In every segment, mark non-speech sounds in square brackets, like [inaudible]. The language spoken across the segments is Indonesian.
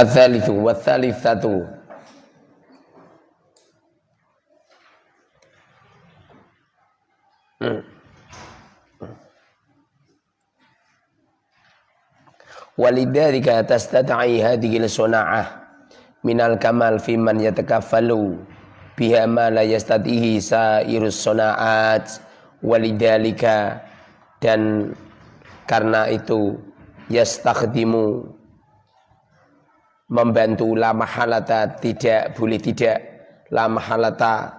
Adzalithu wa thalithatu hmm. Walidzalika tastata'i hadhihi al-suna'ah minal kamal fi man yatakaffalu biha ma la yastatihi sairus suna'at walidzalika dan karena itu yastakhdimu membantu la mahalata tidak boleh tidak. La mahalata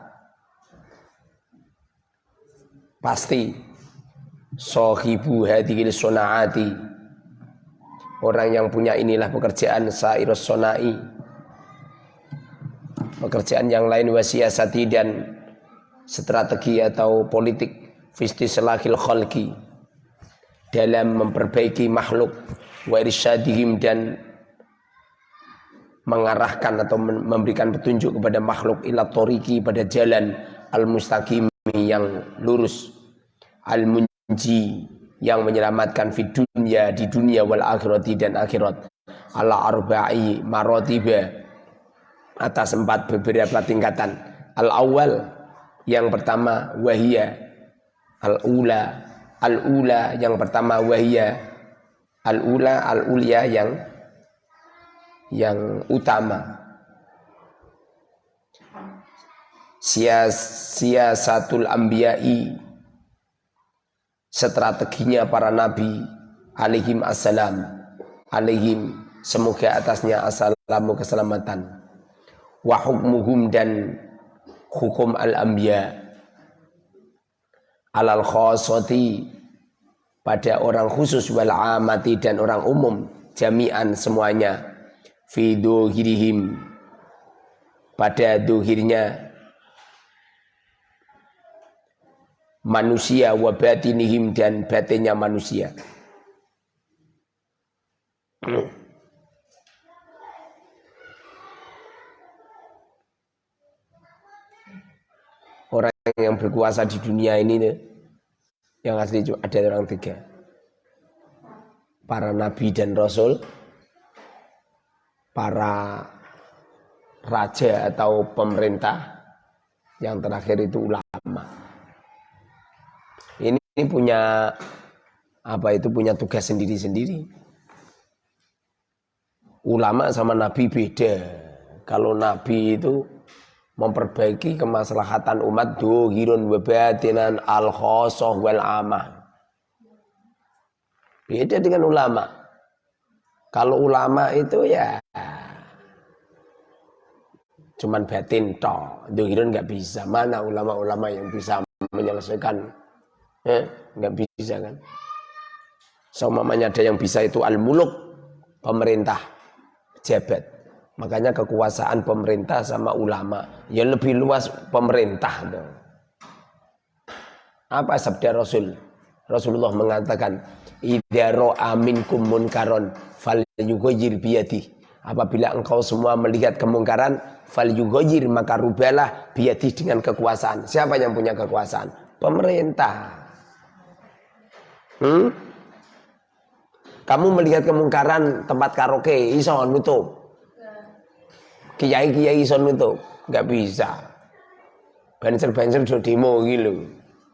pasti. Sohibu hadhil sunaati Orang yang punya inilah pekerjaan sairus sonai. Pekerjaan yang lain wasiasati dan strategi atau politik fisti selahil khalqi. Dalam memperbaiki makhluk wa irsyadihim dan mengarahkan atau memberikan petunjuk kepada makhluk ila toriki pada jalan al-mustaqim yang lurus al-munji yang menyelamatkan di dunia di dunia wal akhirati dan akhirat. Ala arba'i marotiba atas empat beberapa tingkatan. Al awal yang pertama wahia. Al ula al ula yang pertama wahia. Al ula al ulia yang yang utama. Sias siasatul ambiyai strateginya para nabi alaihim assalam alaihim semoga atasnya assalamu keselamatan. Wa hukmuhum dan hukum al-anbiya. Alal khosati pada orang khusus wal amati dan orang umum jami'an semuanya fi dohirihim pada dohirnya manusia wa batinihim dan batinnya manusia. Orang yang berkuasa di dunia ini yang asli ada orang tiga. Para nabi dan rasul, para raja atau pemerintah, yang terakhir itu ulama ini punya apa itu punya tugas sendiri-sendiri. Ulama sama nabi beda. Kalau nabi itu memperbaiki kemaslahatan umat dohirun wabatinan al khosoh wal amah. Beda dengan ulama. Kalau ulama itu ya cuman batin toh. Dohirun nggak bisa. Mana ulama-ulama yang bisa menyelesaikan Eh, nggak bisa kan? Seumamanya ada yang bisa itu al-muluk, pemerintah, jabat. Makanya kekuasaan pemerintah sama ulama ya lebih luas pemerintah. Dong. Apa sabda Rasul? Rasulullah mengatakan, "Idza ra'a minkum munkaron falyughayyir biyadi." Apabila engkau semua melihat kemungkaran, falyughayyir maka rubalah biyadi dengan kekuasaan. Siapa yang punya kekuasaan? Pemerintah. Hmm? Kamu melihat kemungkaran tempat karaoke iso nutup. Kiai-kiai iso nutup, nggak bisa. Banser-banser do demo gitu.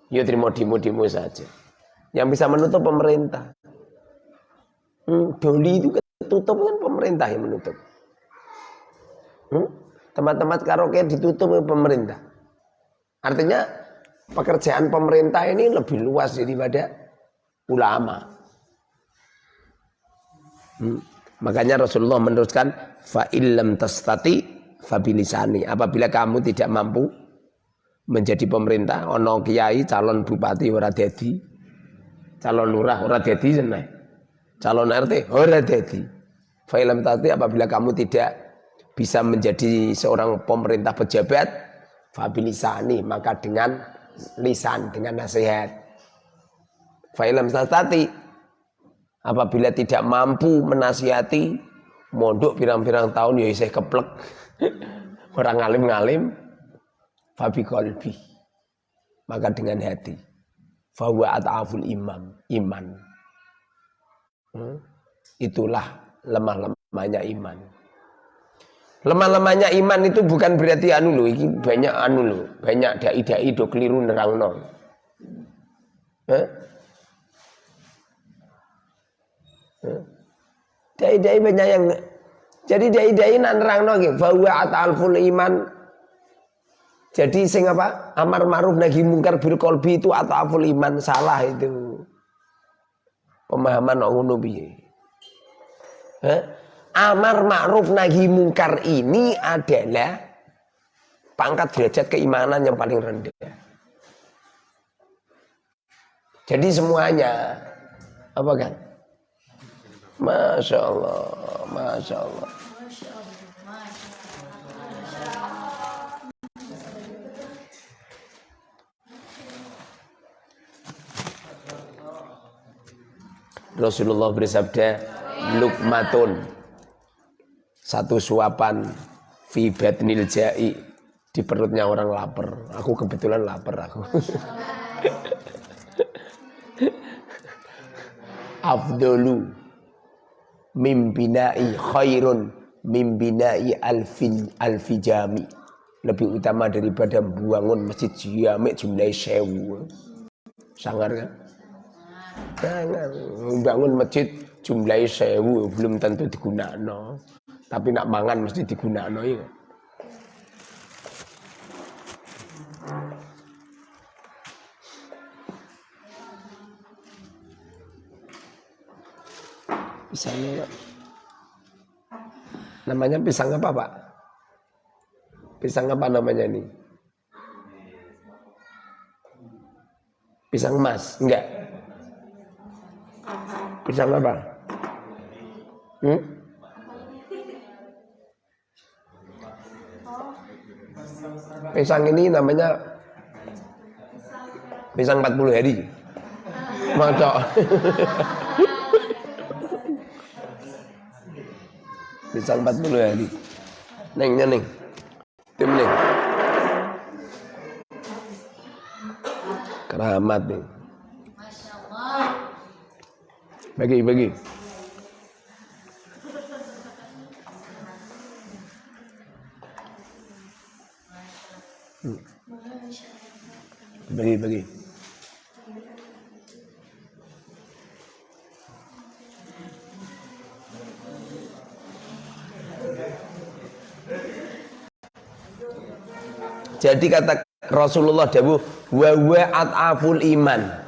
Ya terima demo-demo saja. Yang bisa menutup pemerintah. Hmm, doli itu ketutup kan pemerintah yang menutup. Hmm? Tempat-tempat karaoke ditutup oleh pemerintah. Artinya pekerjaan pemerintah ini lebih luas daripada ulama. Hmm. Makanya Rasulullah meneruskan fa illam tastati fabilisani. Apabila kamu tidak mampu menjadi pemerintah, ono kiai calon bupati ora dadi, calon lurah ora dadi seneh. Calon RT ora dadi. Fa illam tastati apabila kamu tidak bisa menjadi seorang pemerintah pejabat, fabilisani maka dengan lisan, dengan nasihat Fa'ilam tastati apabila tidak mampu menasihati mondok pirang-pirang tahun ya isih keplek. [laughs] Orang ngalim-ngalim fabi qalbi. Maka dengan hati. Fahuwa ata'aful imam, iman. Hmm? Itulah lemah-lemahnya iman. Lemah-lemahnya iman itu bukan berarti anu loh, ini banyak anu loh, banyak dai-dai do keliru nerangno. Eh? Dai-dai banyak yang jadi dai-dai nak nerangno nggih bahwa atalful iman jadi sing apa? Amar ma'ruf nahi mungkar bil kolbi itu atau aful iman salah itu. Pemahaman ngono piye? Amar ma'ruf nahi mungkar ini adalah pangkat derajat keimanan yang paling rendah. Jadi semuanya apa kan? Masya Allah, Masya Allah. Rasulullah bersabda lukmatun. Satu suapan fi batnil jai. Di perutnya orang lapar. Aku kebetulan lapar aku. [laughs] Afdolu mimbinai khairun mimbinai alfin alfijami. Lebih utama daripada buangun masjid jami jumlah sewu. Sangar kan Jangan bangun masjid jumlahnya sewu belum tentu digunakan. Tapi nak mangan mesti digunakan ya. Pisangnya namanya pisang apa pak? Pisang apa namanya ini? Pisang emas? Enggak. Pisang apa? Hmm? Pisang ini namanya pisang 40 hari. Maca. [laughs] pisang 40 hari. Neng, neng. Tim neng. Keramat nih. Bagi, bagi. Hmm. Bagi, bagi. Jadi kata Rasulullah Dawu wa wa at'aful iman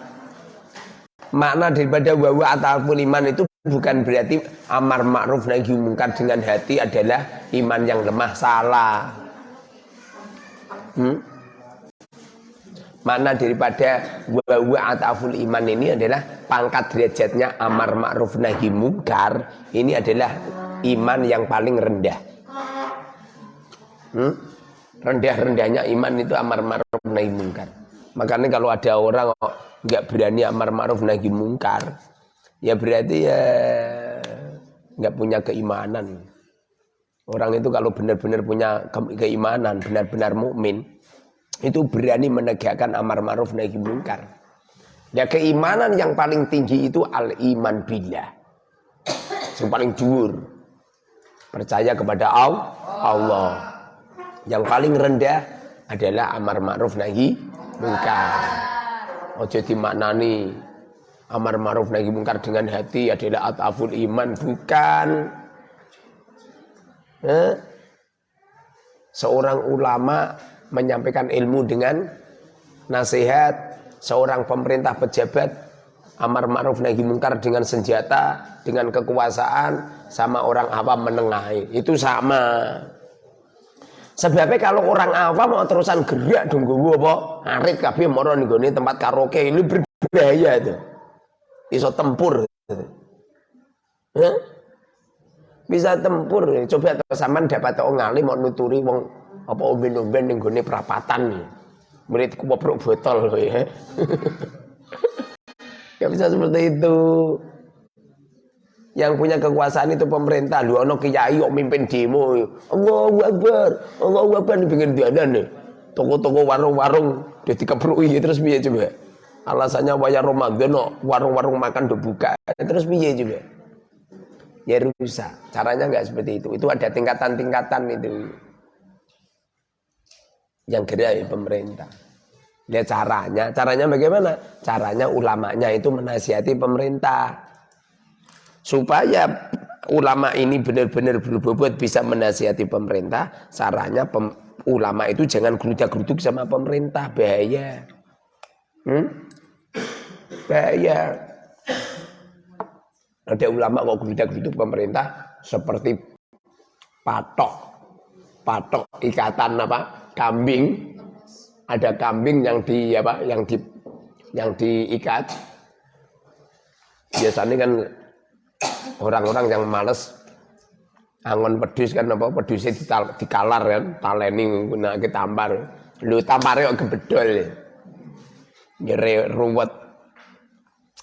makna daripada wawa atau iman itu bukan berarti amar ma'ruf nahi mungkar dengan hati adalah iman yang lemah salah hmm? makna daripada wawa atau iman ini adalah pangkat derajatnya amar ma'ruf nahi mungkar ini adalah iman yang paling rendah hmm? rendah-rendahnya iman itu amar ma'ruf nahi mungkar makanya kalau ada orang nggak berani amar ma'ruf nahi mungkar. Ya berarti ya nggak punya keimanan. Orang itu kalau benar-benar punya keimanan benar-benar mukmin itu berani menegakkan amar ma'ruf nahi mungkar. Ya keimanan yang paling tinggi itu al iman billah. Yang paling jujur percaya kepada Allah. Yang paling rendah adalah amar ma'ruf nahi mungkar ojo dimaknani amar ma'ruf nahi mungkar dengan hati adalah ataful iman bukan. Eh? seorang ulama menyampaikan ilmu dengan nasihat seorang pemerintah pejabat amar ma'ruf nahi mungkar dengan senjata dengan kekuasaan sama orang awam menengahi. Itu sama Sebabnya kalau orang awam mau terusan gerak dong gue apa? Arit kabeh moro nih gue tempat karaoke ini berbahaya itu. Iso tempur. Huh? Bisa tempur. Coba sampean dapat tau ngali mau nuturi wong apa umben-umben ning gone perapatan. Muridku bobrok botol loh ya. [laughs] Gak bisa seperti itu yang punya kekuasaan itu pemerintah lu ono kiai kok mimpin demo Allahu Akbar Allahu Akbar pengen diadan nih toko-toko warung-warung dia dikeprui terus piye coba alasannya wayar Ramadan warung-warung makan udah buka terus piye juga ya rusak. Caranya nggak seperti itu. Itu ada tingkatan-tingkatan itu. Yang gerai pemerintah. Lihat caranya. Caranya bagaimana? Caranya ulamanya itu menasihati pemerintah. Supaya ulama ini benar-benar berbobot bisa menasihati pemerintah. Caranya pem, ulama itu jangan gerudak-geruduk sama pemerintah. Bahaya. Hmm? Bahaya. Ada ulama kok gerudak-geruduk pemerintah seperti patok. Patok ikatan apa? Kambing ada kambing yang di apa yang di yang diikat biasanya kan orang-orang yang males angon pedus kan apa pedusnya di dikalar kan taleni guna ke tampar lu tampar kok gebedol nyere ruwet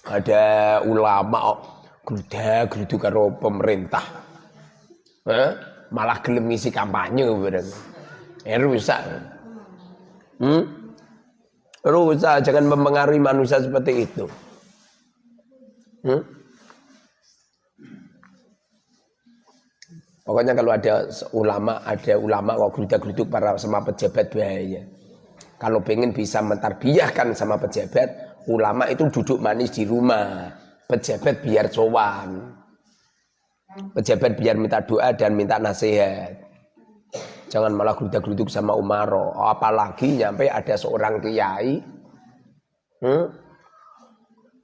ada ulama kok geruda gerudu karo pemerintah eh? malah gelem ngisi kampanye bareng eh rusak Hmm? Rusak, jangan mempengaruhi manusia seperti itu. Hmm? Pokoknya kalau ada ulama, ada ulama kok gerudak-geruduk para sama pejabat bahaya. Kalau pengen bisa mentarbiyahkan sama pejabat, ulama itu duduk manis di rumah. Pejabat biar sowan. Pejabat biar minta doa dan minta nasihat. Jangan malah geruduk-geruduk sama Umaro. Apalagi nyampe ada seorang kiai. Hmm?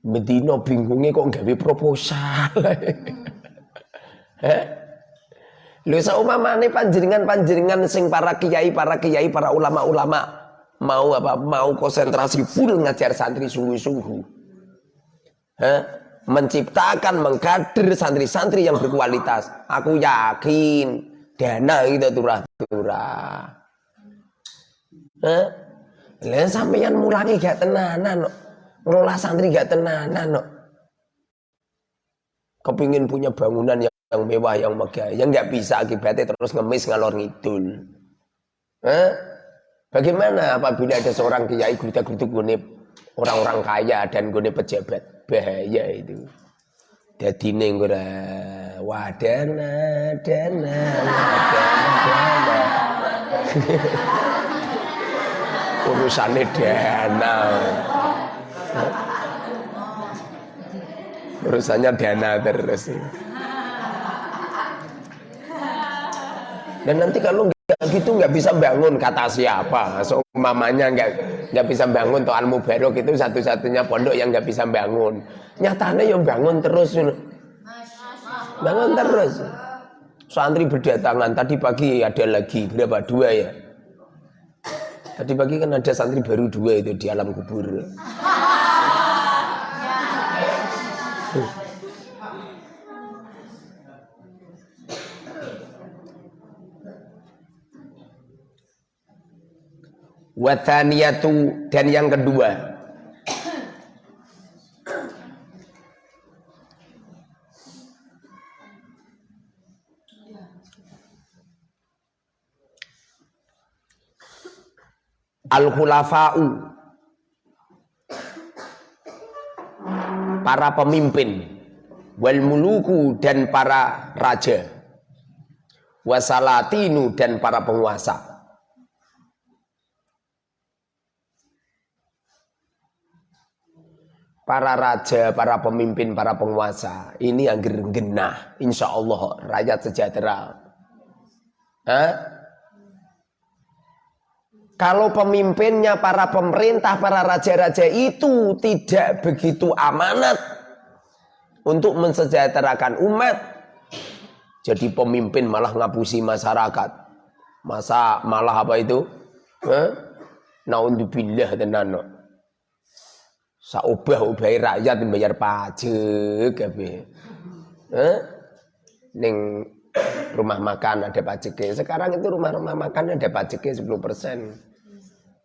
Medino bingungnya kok gawe proposal. [laughs] eh? Lho saumamane panjenengan-panjenengan sing para kiai, para kiai, para ulama-ulama mau apa? Mau konsentrasi full ngajar santri sungguh-sungguh. Menciptakan, mengkader santri-santri yang berkualitas. Aku yakin dana kita turah-turah. Lah sampeyan mulangi gak tenanan no. Ngelola santri gak tenanan no. Kepingin punya bangunan yang, yang mewah, yang megah. Yang nggak bisa akibatnya terus ngemis ngalor ngidul. Eh? Bagaimana apabila ada seorang kiai gerudak-geruduk orang-orang kaya dan gune pejabat? Bahaya itu. Jadi ning ora wadana dana wadana dana. [laughs] Urusannya dana. Urusannya dana terus. Dan nanti kalau nggak gitu nggak bisa bangun kata siapa? So mamanya nggak nggak bisa bangun toh al mubarok itu satu-satunya pondok yang nggak bisa bangun. Nyatanya yang bangun terus bangun terus. Santri berdatangan. Tadi pagi ada lagi berapa? Dua ya? Tadi pagi kan ada santri baru dua itu di alam kubur [laughs] Wathaniyatu dan yang kedua. Al-khulafa'u. Para pemimpin. Wal muluku dan para raja. Wasalatinu dan para penguasa para raja, para pemimpin, para penguasa ini yang genah insya Allah rakyat sejahtera Hah? Kalau pemimpinnya para pemerintah, para raja-raja itu tidak begitu amanat untuk mensejahterakan umat, jadi pemimpin malah ngapusi masyarakat. Masa malah apa itu? Eh? Naudzubillah tenan. Saubah-ubahi rakyat bayar pajak kabeh. Eh? Ning rumah makan ada pajaknya. Sekarang itu rumah-rumah makan ada pajaknya 10 persen.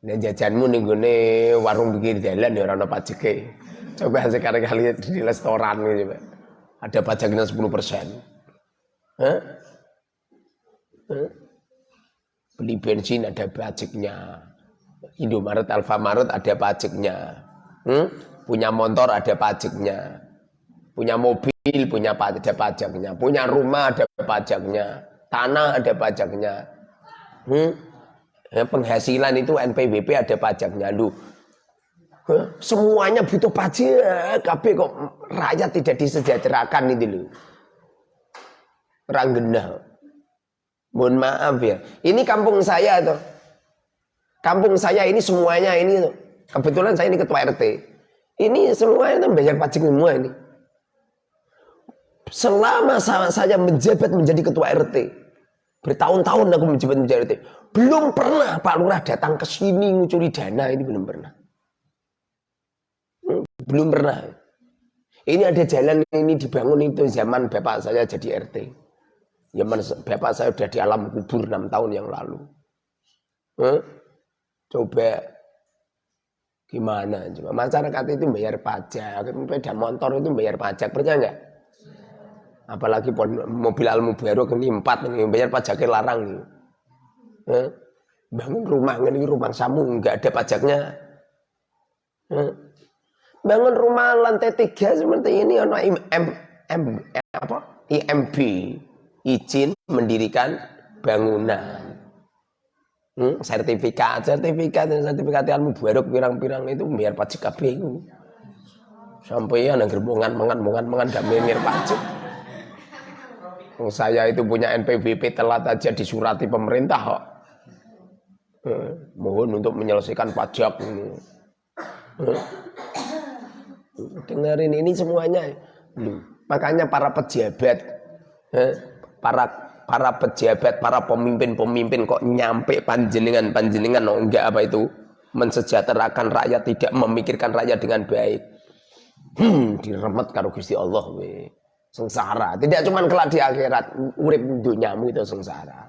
Nah jajanmu nih gue warung pikir jalan ya orang pajaknya. Coba sekarang kali di restoran gitu, ada pajaknya 10 persen. Huh? Huh? Beli bensin ada pajaknya. Indomaret, Alfamaret ada pajaknya. Hmm? Punya motor ada pajaknya. Punya mobil punya ada pajaknya, punya rumah ada pajaknya, tanah ada pajaknya. Hmm? Ya, penghasilan itu NPWP ada pajaknya. Lu semuanya butuh pajak, tapi kok rakyat tidak disejahterakan ini lu. Ranggenah. Mohon maaf ya. Ini kampung saya tuh. Kampung saya ini semuanya ini. Kebetulan saya ini ketua RT. Ini semuanya tuh bayar pajak semua ini. Selama saya menjabat menjadi ketua RT, bertahun-tahun aku menjabat menjadi RT, belum pernah Pak Lurah datang ke sini ngucuri dana ini belum pernah. Hmm, belum pernah. Ini ada jalan ini dibangun itu zaman bapak saya jadi RT. Zaman bapak saya sudah di alam kubur enam tahun yang lalu. Hmm? Coba gimana coba masyarakat itu bayar pajak, sepeda motor itu bayar pajak, percaya nggak? Apalagi mobil al baru ini empat ini bayar pajaknya larang nih. Eh? Bangun rumah ini rumah samu nggak ada pajaknya. Eh? Bangun rumah lantai tiga seperti ini ono M, M, M apa? IMB izin mendirikan bangunan. Hmm, sertifikat, sertifikat, sertifikat ilmu baru pirang-pirang itu biar pajak kabeh Sampai ya nang gerbongan mangan mangan mangan gak mikir pajak. Saya itu punya NPWP telat aja disurati pemerintah kok. Eh, mohon untuk menyelesaikan pajak ini. Eh, dengerin ini semuanya. Makanya para pejabat, eh, para para pejabat, para pemimpin-pemimpin kok nyampe panjenengan panjenengan oh, enggak apa itu mensejahterakan rakyat tidak memikirkan rakyat dengan baik. Hmm, diremet karo Gusti Allah we sengsara. Tidak cuma kelak di akhirat, urip dunyamu itu sengsara.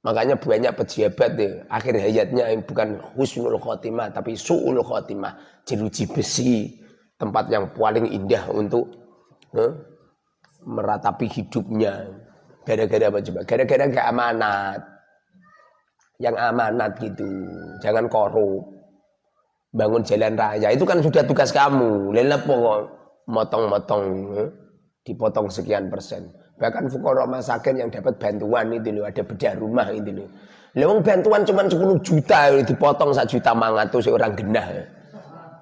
Makanya banyak pejabat deh, akhir hayatnya bukan husnul khotimah tapi su'ul khotimah, jeruji besi, tempat yang paling indah untuk eh, meratapi hidupnya. Gara-gara apa coba? Gara-gara gak amanat. Yang amanat gitu, jangan korup. Bangun jalan raya itu kan sudah tugas kamu. Lelep motong-motong. Eh? dipotong sekian persen. Bahkan fukara masakin yang dapat bantuan itu loh, ada bedah rumah itu loh. Lewang bantuan cuma 10 juta dipotong 1 juta mangato seorang genah.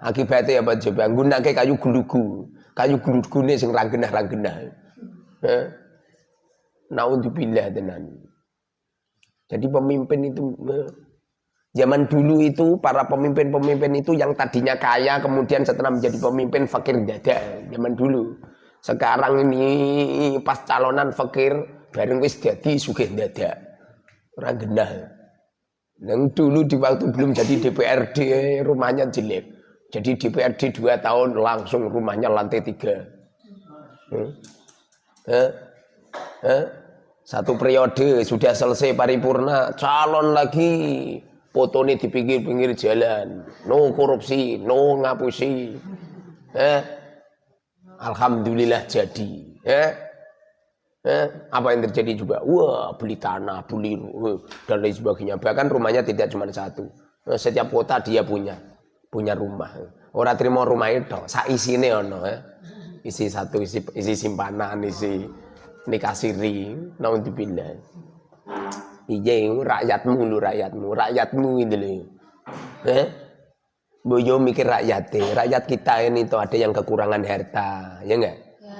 Akibatnya apa coba? Gunake kayu gulugu. Kayu gulugu ini sing ranggenah ranggenah. Eh? Naudzubillah tenan. Jadi pemimpin itu eh, zaman dulu itu para pemimpin-pemimpin itu yang tadinya kaya kemudian setelah menjadi pemimpin fakir dada zaman dulu. Sekarang ini pas calonan fakir bareng wis jadi sugih dadak. Ora genah. Yang dulu di waktu belum jadi DPRD rumahnya jelek. Jadi DPRD dua tahun langsung rumahnya lantai tiga. Hmm? Eh? Eh? Satu periode sudah selesai paripurna, calon lagi foto ini di pinggir-pinggir jalan. No korupsi, no ngapusi. Eh? Alhamdulillah jadi. Ya. Eh, apa yang terjadi juga? Wah, beli tanah, beli uh, dan lain sebagainya. Bahkan rumahnya tidak cuma satu. Eh, setiap kota dia punya punya rumah. Orang terima rumah itu, isi ini ono ya. Isi satu, isi, isi simpanan, isi nikah siri, naudzubillah. Iya, rakyatmu lu rakyatmu, rakyatmu ini loh. Eh? Boyo mikir rakyat rakyat kita ini tuh ada yang kekurangan harta, ya enggak? Ya.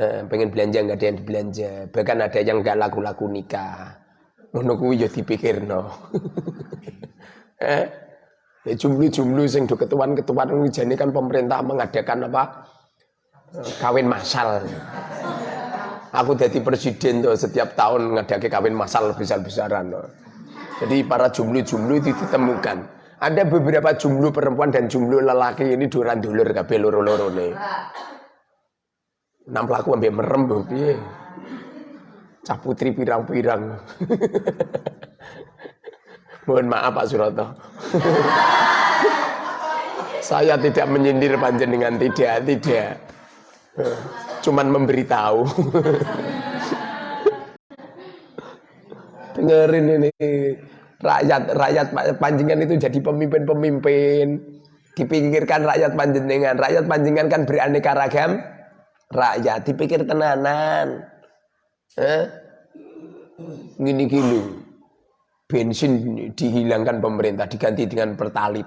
Eh, pengen belanja enggak ada yang belanja, bahkan ada yang enggak laku-laku nikah. Ngono kuwi yo dipikirno. [laughs] eh, ya jumlah-jumlah sing do ketuan-ketuan jane kan pemerintah mengadakan apa? Kawin masal. Aku jadi presiden tuh setiap tahun ngadake kawin masal besar-besaran. Jadi para jumlah-jumlah itu ditemukan ada beberapa jumlah perempuan dan jumlah lelaki ini duran dulur kabeh loro-loro nih. Enam pelaku ambil merem piye. Cah putri pirang-pirang. [laughs] Mohon maaf Pak Suroto. [laughs] Saya tidak menyindir panjenengan tidak, tidak. Cuman memberitahu. Dengerin ini rakyat rakyat panjenengan itu jadi pemimpin-pemimpin dipikirkan rakyat panjenengan rakyat panjenengan kan beraneka ragam rakyat dipikir tenanan. Eh? Gini gini. Bensin dihilangkan pemerintah diganti dengan pertalit.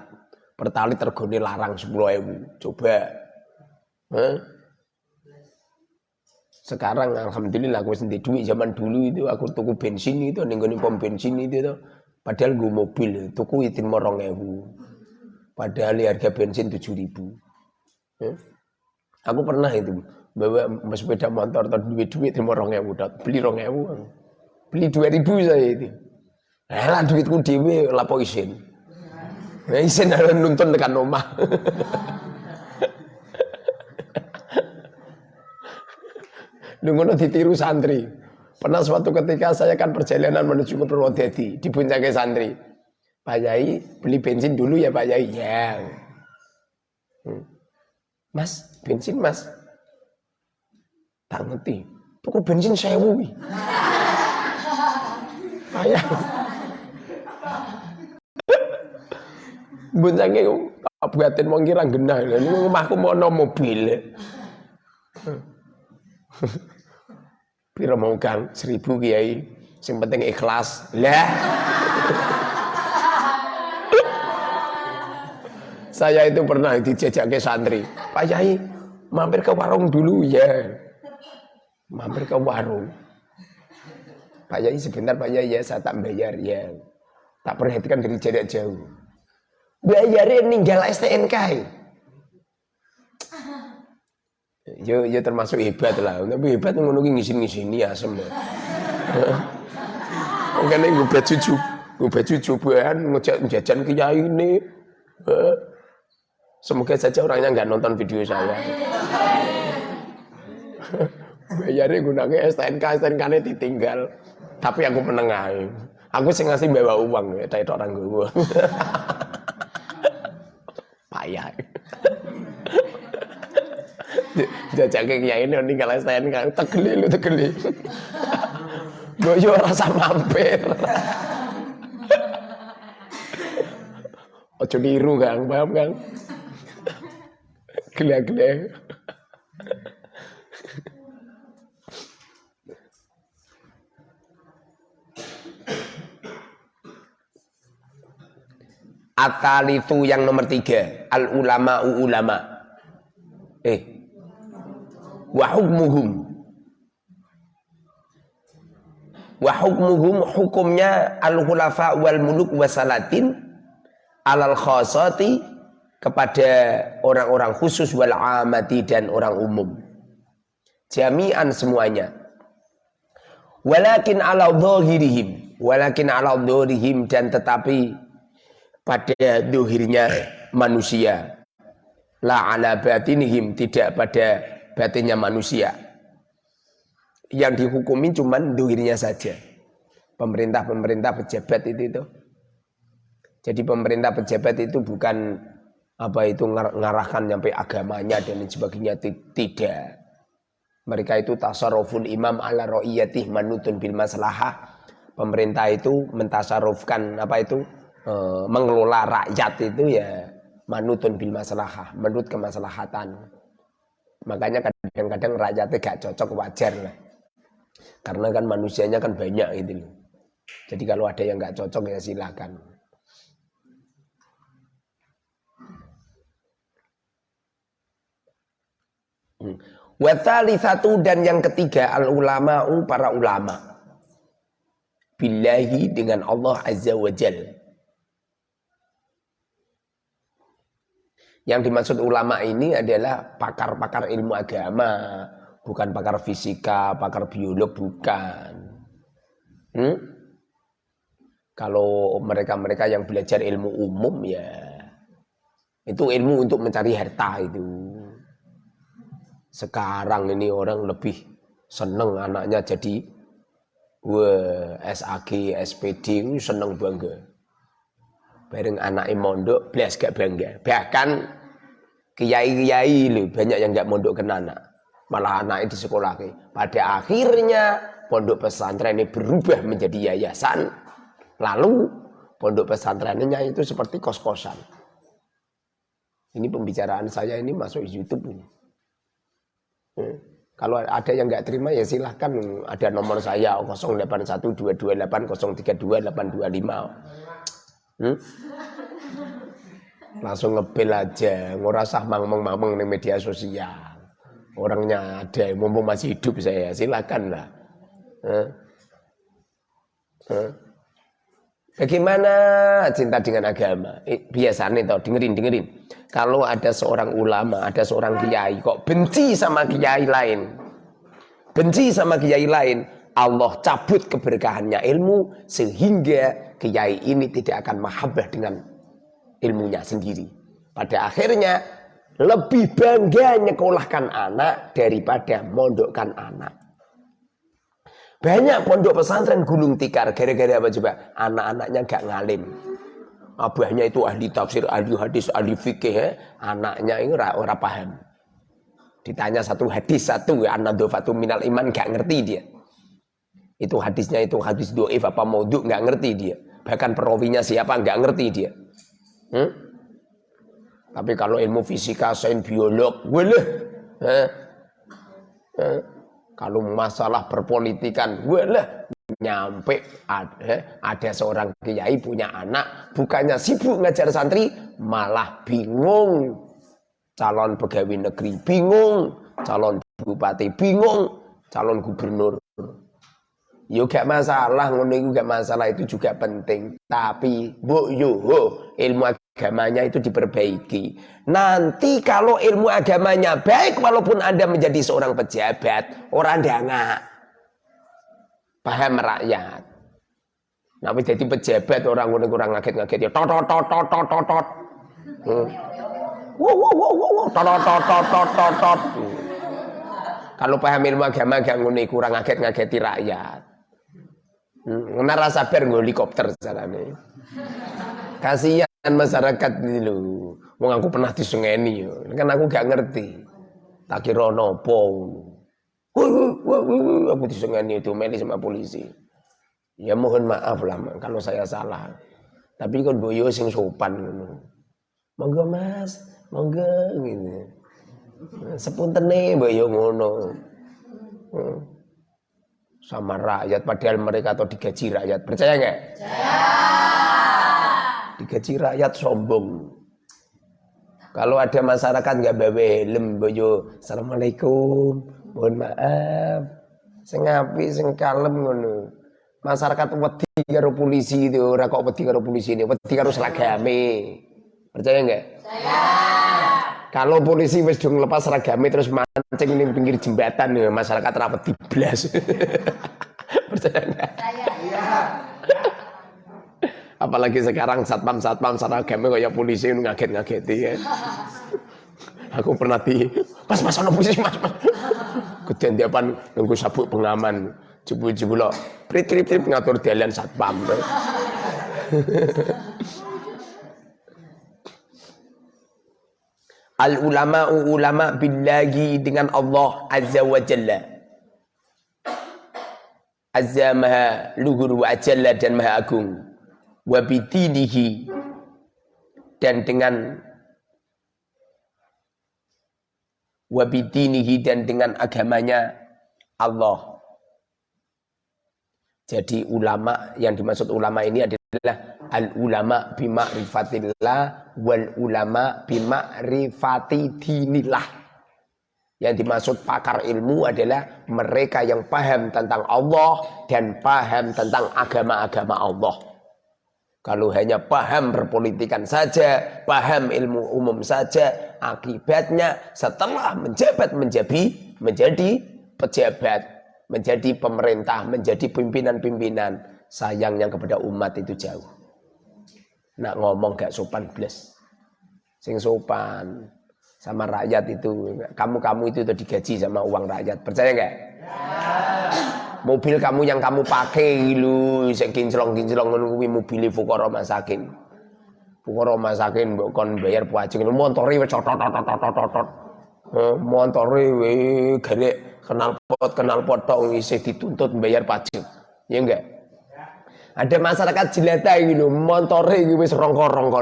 Pertalit tergone larang 10 ewu. Coba. Eh? Sekarang alhamdulillah aku sendiri duit zaman dulu itu aku tuku bensin itu ning pom bensin itu tuh. Padahal gue mobil tuku itu morong ewu. Padahal harga bensin tujuh ribu. Ya. Aku pernah itu bawa sepeda motor atau duit duit itu morong ewu, beli rong ewu, beli dua ribu saya itu. Lah duitku dewe lapo isin. Isin ada [laughs] nuntun tekan. [laughs] Nunggu ditiru santri. Pernah suatu ketika saya kan perjalanan menuju ke Purwodadi di puncaknya santri. Pak Yai beli bensin dulu ya Pak Yai. Ya. Hmm. Mas, bensin mas. Tak ngerti. Tuku bensin sewu. Ayah. Buncange buatin wong kira genah. Ini rumahku mau mobil. Piro mau kang seribu kiai, sing penting ikhlas. Lah. Saya itu pernah dijajak ke santri. Pak Yai, mampir ke warung dulu ya. Mampir ke warung. Pak Yai sebentar Pak Yai ya saya tak bayar ya. Tak perhatikan dari jarak jauh. Bayarin ninggal STNK. Yo yo termasuk hebat lah. Tapi hebat ngono ki ngisin-ngisini asem. Mungkin gue bet cucu, gue cucu buan ngejak jajan kiai ini. Semoga saja orangnya nggak nonton video saya. Bayarnya gunanya STNK, STNK ini ditinggal. Tapi aku menengahi. Aku sih ngasih bawa uang ya, dari orang gue. Payah. Jajak ke kiai ini tinggal STNK, tegeli lu tegeli. Gue rasa mampir. Ojo niru Kang, paham Kang? Gila-gila. itu yang nomor tiga al ulama u ulama eh wa hukmuhum. Wa hukmuhum hukumnya al khulafa wal muluk wasalatin alal khasati kepada orang-orang khusus wal amati dan orang umum. Jami'an semuanya. Walakin ala dhahirihim walakin ala dhahirihim dan tetapi pada dohirnya manusia. La ala batinihim tidak pada batinnya manusia. Yang dihukumi cuman duhirnya saja. Pemerintah-pemerintah pejabat itu itu. Jadi pemerintah pejabat itu bukan apa itu ngarahkan sampai agamanya dan sebagainya tidak. Mereka itu tasarruful imam ala ro'iyatih manutun bil maslahah. Pemerintah itu mentasarufkan apa itu e, mengelola rakyat itu ya manutun bil maslahah, menurut kemaslahatan. Makanya kadang-kadang rakyatnya gak cocok wajar lah. Karena kan manusianya kan banyak gitu loh. Jadi kalau ada yang gak cocok ya silakan. Hmm. Watali satu dan yang ketiga al ulama para ulama. Billahi dengan Allah Azza wa Jalla. Yang dimaksud ulama ini adalah pakar-pakar ilmu agama, bukan pakar fisika, pakar biolog, bukan. Hmm? Kalau mereka-mereka yang belajar ilmu umum ya itu ilmu untuk mencari harta itu. Sekarang ini orang lebih seneng anaknya jadi wah, SAG, SPD, seneng bangga. Bareng anak mondok, belas gak bangga. Bahkan kiai-kiai lu banyak yang gak mondok ke anak. Malah anak itu sekolah. Pada akhirnya pondok pesantren ini berubah menjadi yayasan. Lalu pondok pesantrennya itu seperti kos-kosan. Ini pembicaraan saya ini masuk YouTube ini. Hmm. Kalau ada yang nggak terima ya silahkan ada nomor saya 081228032825. Hmm? Langsung ngebel aja, ngurasah mangmeng-mangmeng di media sosial. Orangnya ada, mumpung masih hidup saya, silakan lah. Hmm? Hmm? Bagaimana cinta dengan agama? Eh, biasanya toh dengerin dengerin. Kalau ada seorang ulama, ada seorang kiai kok benci sama kiai lain. Benci sama kiai lain, Allah cabut keberkahannya ilmu sehingga kiai ini tidak akan mahabbah dengan ilmunya sendiri. Pada akhirnya lebih bangga nyekolahkan anak daripada mondokkan anak. Banyak pondok pesantren gulung tikar gara-gara apa coba? Anak-anaknya gak ngalim. Abahnya itu ahli tafsir, ahli hadis, ahli fikih, ya. anaknya ini ora, ora paham. Ditanya satu hadis satu, anak dofatu minal iman gak ngerti dia. Itu hadisnya itu hadis doif apa maudhu gak ngerti dia. Bahkan perawinya siapa gak ngerti dia. Hmm? Tapi kalau ilmu fisika, sains, biolog, boleh. Eh? Eh? Kalau masalah perpolitikan, lah nyampe ada, ada seorang kiai punya anak, bukannya sibuk ngajar santri, malah bingung. Calon pegawai negeri bingung, calon bupati bingung, calon gubernur. Yo gak masalah, ngono itu gak masalah itu juga penting. Tapi bu yo ilmu agamanya itu diperbaiki. Nanti kalau ilmu agamanya baik walaupun Anda menjadi seorang pejabat, orang danga paham rakyat. Tapi jadi pejabat orang udah kurang ngaget-ngaget ya tot tot tot tot tot tot. Wow wow wow wow tot tot tot tot tot tot. Kalau paham ilmu agama gak ngene kurang ngaget-ngageti rakyat. Hmm, rasa sabar helikopter nih. Kasihan masyarakat ini loh. Wong aku pernah disungeni yo. Kan aku gak ngerti. Tak kira nopo. Aku disungeni itu meli sama polisi. Ya mohon maaf lah kalau saya salah. Tapi kan boyo sing sopan ngono. Monggo Mas, monggo gitu. Sepuntene boyo ngono. Hmm. Sama rakyat padahal mereka atau digaji rakyat. Percaya nggak? Digaji rakyat sombong. Kalau ada masyarakat nggak bawa helm, bojo, assalamualaikum, mohon maaf, sing api, sing kalem ngono. Masyarakat wedi karo polisi itu, ora kok wedi karo polisi ini, wedi karo seragame. Percaya nggak? Percaya. Kalau polisi wis dong lepas seragame terus mancing ning pinggir jembatan ya, masyarakat rapat di blas. [laughs] Percaya nggak? Percaya. Apalagi sekarang satpam-satpam seragame kayak polisi ngaget-ngageti ya. Aku pernah di pas pas ana polisi mas mas. Kedendapan nunggu sabuk pengaman. Jebul-jebul lo prit-prit ngatur dalan satpam. [laughs] Al ulama ulama billahi dengan Allah azza wa jalla. Azza maha luhur wa jalla dan maha agung wabidinihi dan dengan wabidinihi dan dengan agamanya Allah. Jadi ulama yang dimaksud ulama ini adalah al ulama bima'rifatillah wal ulama bima'rifati dinillah. Yang dimaksud pakar ilmu adalah mereka yang paham tentang Allah dan paham tentang agama-agama Allah. Kalau hanya paham berpolitikan saja, paham ilmu umum saja, akibatnya setelah menjabat menjadi menjadi pejabat, menjadi pemerintah, menjadi pimpinan-pimpinan, sayangnya kepada umat itu jauh. Nak ngomong gak sopan blas. Sing sopan sama rakyat itu, kamu-kamu itu udah digaji sama uang rakyat. Percaya nggak? Ya mobil kamu yang kamu pakai lu sing kinclong-kinclong ngono kuwi mobil fuqara masakin. Fuqara masakin mbok kon bayar pajak montore wis tot-tot-tot-tot. Montore garek kenal pot kenal pot tok isih dituntut bayar pajak. Ya enggak? Ada masyarakat jelata gitu, montore iki wis rongko-rongko.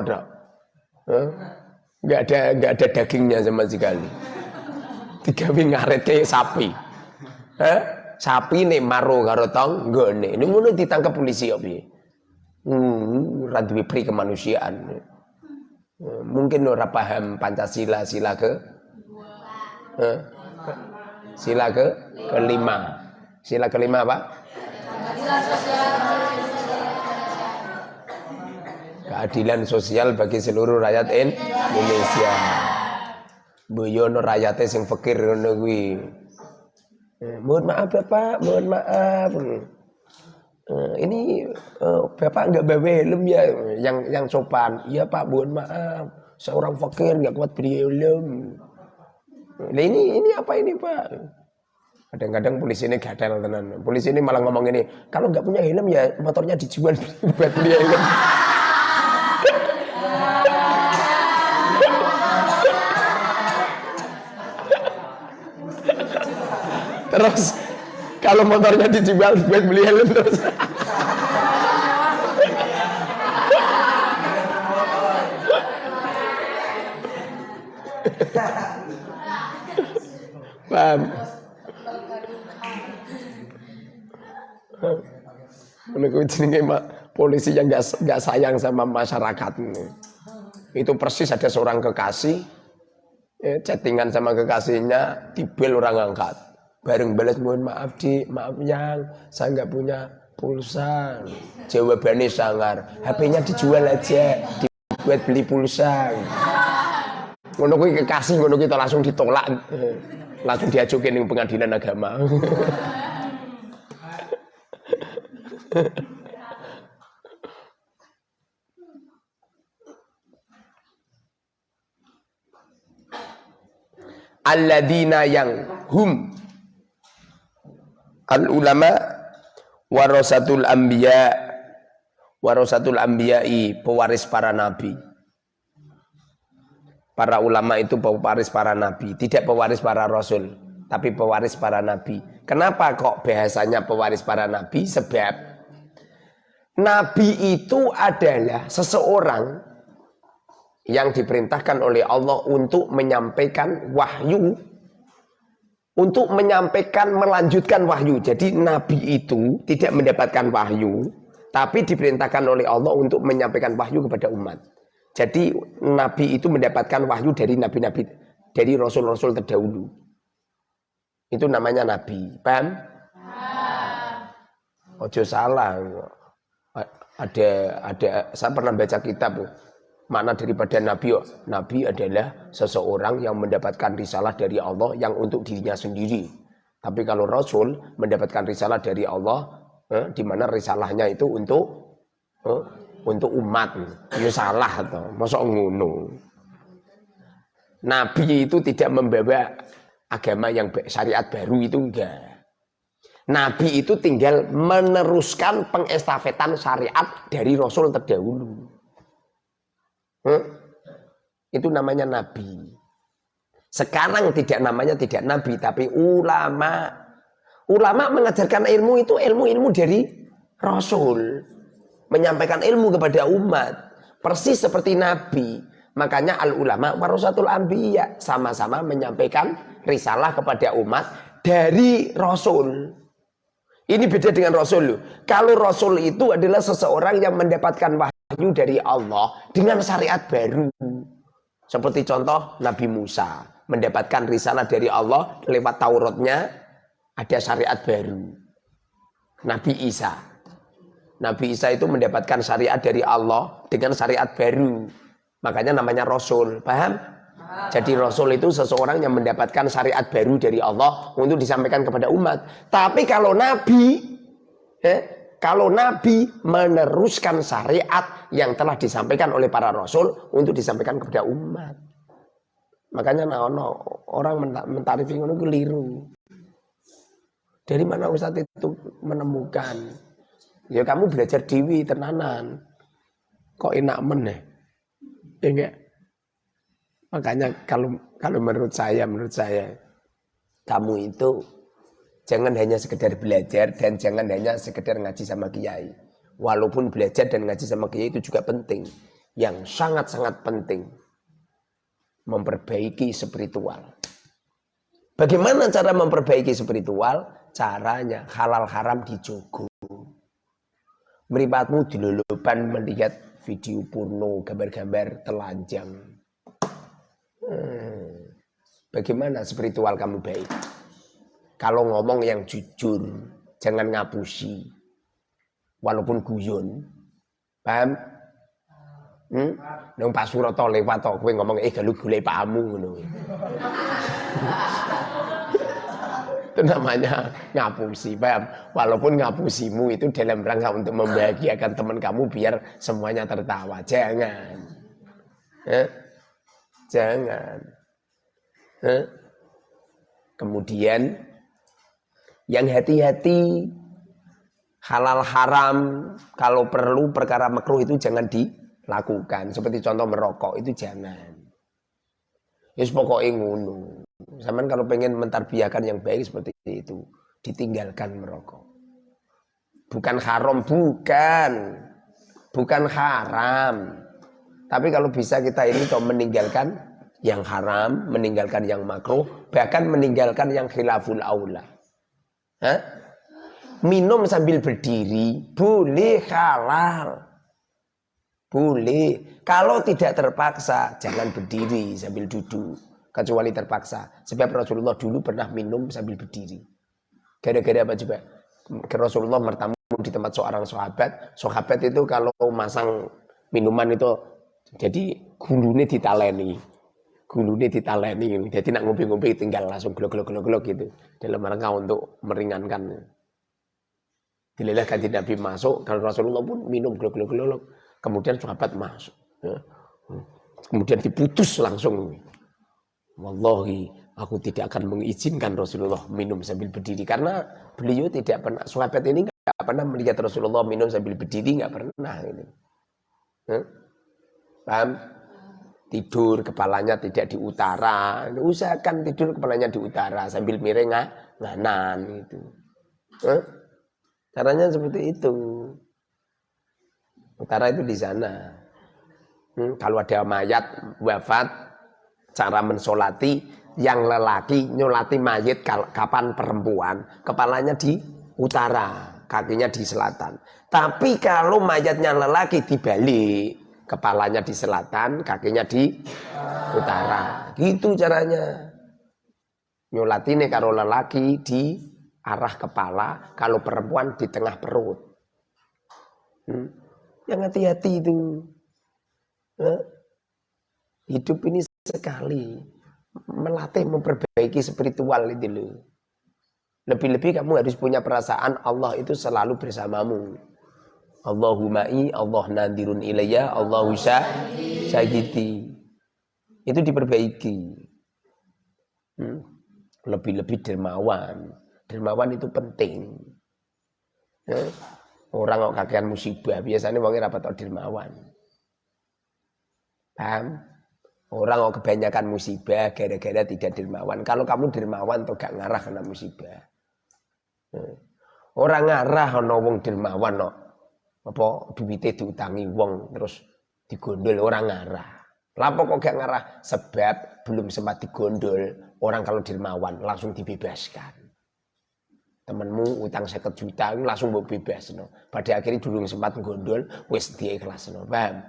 Enggak ada enggak ada dagingnya sama sekali. Tiga ngaret kayak sapi. Eh? Sapi nih maro karo tong nggone. Ini ngono ditangkap polisi kok piye? Hmm, ora duwe pri kemanusiaan. Mungkin ora paham Pancasila sila ke? Sila ke kelima. Sila kelima apa? Keadilan sosial bagi seluruh rakyat Indonesia. Boyono rakyatnya sing fakir ngono kuwi. Eh, mohon maaf Bapak, mohon maaf. Uh, ini uh, Bapak nggak bawa helm ya yang yang sopan. Iya Pak, mohon maaf. Seorang fakir nggak kuat beli helm. Nah, ini ini apa ini Pak? Kadang-kadang polisi ini gatel tenan. Polisi ini malah ngomong ini, kalau nggak punya helm ya motornya dijual [laughs] buat beli helm. Terus kalau motornya dijual buat beli helm terus. Paham? Menurut jenenge polisi yang gak, gak sayang sama masyarakat itu persis ada seorang kekasih ya, chattingan sama kekasihnya dibel orang angkat bareng balas mohon maaf di maaf yang. Saya nggak punya pulsa. Jawabannya sangar. HP-nya dijual aja. Dibuat beli pulsa. Ngono kuwi kekasih ngono kita langsung ditolak. Langsung diajukin di pengadilan agama. Alladzina yang hum al ulama warasatul anbiya warasatul anbiya'i pewaris para nabi. Para ulama itu pewaris para nabi tidak pewaris para rasul tapi pewaris para nabi. Kenapa kok bahasanya pewaris para nabi? Sebab nabi itu adalah seseorang yang diperintahkan oleh Allah untuk menyampaikan wahyu untuk menyampaikan melanjutkan wahyu. Jadi nabi itu tidak mendapatkan wahyu, tapi diperintahkan oleh Allah untuk menyampaikan wahyu kepada umat. Jadi nabi itu mendapatkan wahyu dari nabi-nabi dari rasul-rasul terdahulu. Itu namanya nabi. Paham? Ojo salah. Ada ada saya pernah baca kitab Makna daripada Nabi, Nabi adalah seseorang yang mendapatkan risalah dari Allah yang untuk dirinya sendiri. Tapi kalau Rasul mendapatkan risalah dari Allah, eh, di mana risalahnya itu untuk eh, untuk umat. Ya salah atau masuk ngono. Nabi itu tidak membawa agama yang syariat baru itu enggak. Nabi itu tinggal meneruskan pengestafetan syariat dari Rasul terdahulu. Hmm? Itu namanya nabi. Sekarang tidak namanya tidak nabi, tapi ulama. Ulama mengajarkan ilmu itu ilmu-ilmu dari Rasul. Menyampaikan ilmu kepada umat. Persis seperti nabi. Makanya al-ulama warasatul anbiya. Sama-sama menyampaikan risalah kepada umat dari Rasul. Ini beda dengan Rasul. Kalau Rasul itu adalah seseorang yang mendapatkan wahyu wahyu dari Allah dengan syariat baru. Seperti contoh Nabi Musa mendapatkan risalah dari Allah lewat Tauratnya ada syariat baru. Nabi Isa. Nabi Isa itu mendapatkan syariat dari Allah dengan syariat baru. Makanya namanya Rasul. Paham? Jadi Rasul itu seseorang yang mendapatkan syariat baru dari Allah untuk disampaikan kepada umat. Tapi kalau Nabi, eh, kalau Nabi meneruskan syariat yang telah disampaikan oleh para Rasul untuk disampaikan kepada umat. Makanya nah, no, orang mentarifi itu keliru. Dari mana Ustadz itu menemukan? Ya kamu belajar dewi tenanan. Kok enak meneh? Ya? Makanya kalau kalau menurut saya, menurut saya kamu itu Jangan hanya sekedar belajar dan jangan hanya sekedar ngaji sama kiai. Walaupun belajar dan ngaji sama kiai itu juga penting. Yang sangat-sangat penting. Memperbaiki spiritual. Bagaimana cara memperbaiki spiritual? Caranya halal haram dijogo. Meripatmu dilulupan melihat video porno, gambar-gambar telanjang. Hmm. Bagaimana spiritual kamu baik? Kalau ngomong yang jujur, jangan ngapusi. Walaupun guyon. Paham? Hmm? Nang Pak Suroto lewat kowe ngomong eh galu golek pamu itu namanya ngapusi paham walaupun ngapusimu itu dalam rangka untuk membahagiakan teman kamu biar semuanya tertawa jangan eh? jangan eh? kemudian yang hati-hati halal haram kalau perlu perkara makruh itu jangan dilakukan seperti contoh merokok itu jangan Yes pokoknya ngono. Zaman kalau pengen mentarbiahkan yang baik seperti itu, ditinggalkan merokok. Bukan haram, bukan. Bukan haram. Tapi kalau bisa kita ini kok meninggalkan yang haram, meninggalkan yang makruh, bahkan meninggalkan yang khilaful aula. Hah? Minum sambil berdiri boleh halal. Boleh. Kalau tidak terpaksa, jangan berdiri sambil duduk. Kecuali terpaksa. Sebab Rasulullah dulu pernah minum sambil berdiri. Gara-gara apa juga? Rasulullah bertamu di tempat seorang sahabat. Sahabat itu kalau masang minuman itu jadi gulune ditaleni. Gulune ditaleni. Jadi nak ngombe-ngombe tinggal langsung glok-glok-glok gitu. Dalam rangka untuk meringankan. Dililah kanji Nabi masuk, kalau Rasulullah pun minum glok-glok-glok. Kemudian sahabat masuk. Ya. Kemudian diputus langsung. Wallahi, aku tidak akan mengizinkan Rasulullah minum sambil berdiri. Karena beliau tidak pernah, sahabat ini nggak pernah melihat Rasulullah minum sambil berdiri, nggak pernah. Ya. Paham? Tidur kepalanya tidak di utara. Usahakan tidur kepalanya di utara sambil miring nganan itu. Ya. Caranya seperti itu. Utara itu di sana. Hmm, kalau ada mayat wafat, cara mensolati yang lelaki nyolati mayat kapan perempuan, kepalanya di utara, kakinya di selatan. Tapi kalau mayatnya lelaki dibalik, kepalanya di selatan, kakinya di utara. Gitu caranya. Nyolati nih kalau lelaki di arah kepala, kalau perempuan di tengah perut. Hmm. Yang hati-hati itu. Hidup ini sekali. Melatih, memperbaiki spiritual itu. Lebih-lebih kamu harus punya perasaan Allah itu selalu bersamamu. Allahuma'i, Allah nadirun ilayya, Allahu syahidi. Itu diperbaiki. Hmm. Lebih-lebih dermawan. Dermawan itu penting. Orang kok kakean musibah, biasanya wongnya rapat tau dermawan. Paham? Orang kok kebanyakan musibah gara-gara tidak dermawan. Kalau kamu dermawan tuh gak ngarah kena musibah. Hmm. Orang ngarah ana wong dermawan no. Apa duwite diutangi wong terus digondol orang ngarah. Lapo kok gak ngarah? Sebab belum sempat digondol. Orang kalau dermawan langsung dibebaskan temenmu utang seket juta langsung mau bebas no. pada akhirnya dulu sempat gondol wes dia ikhlas no. paham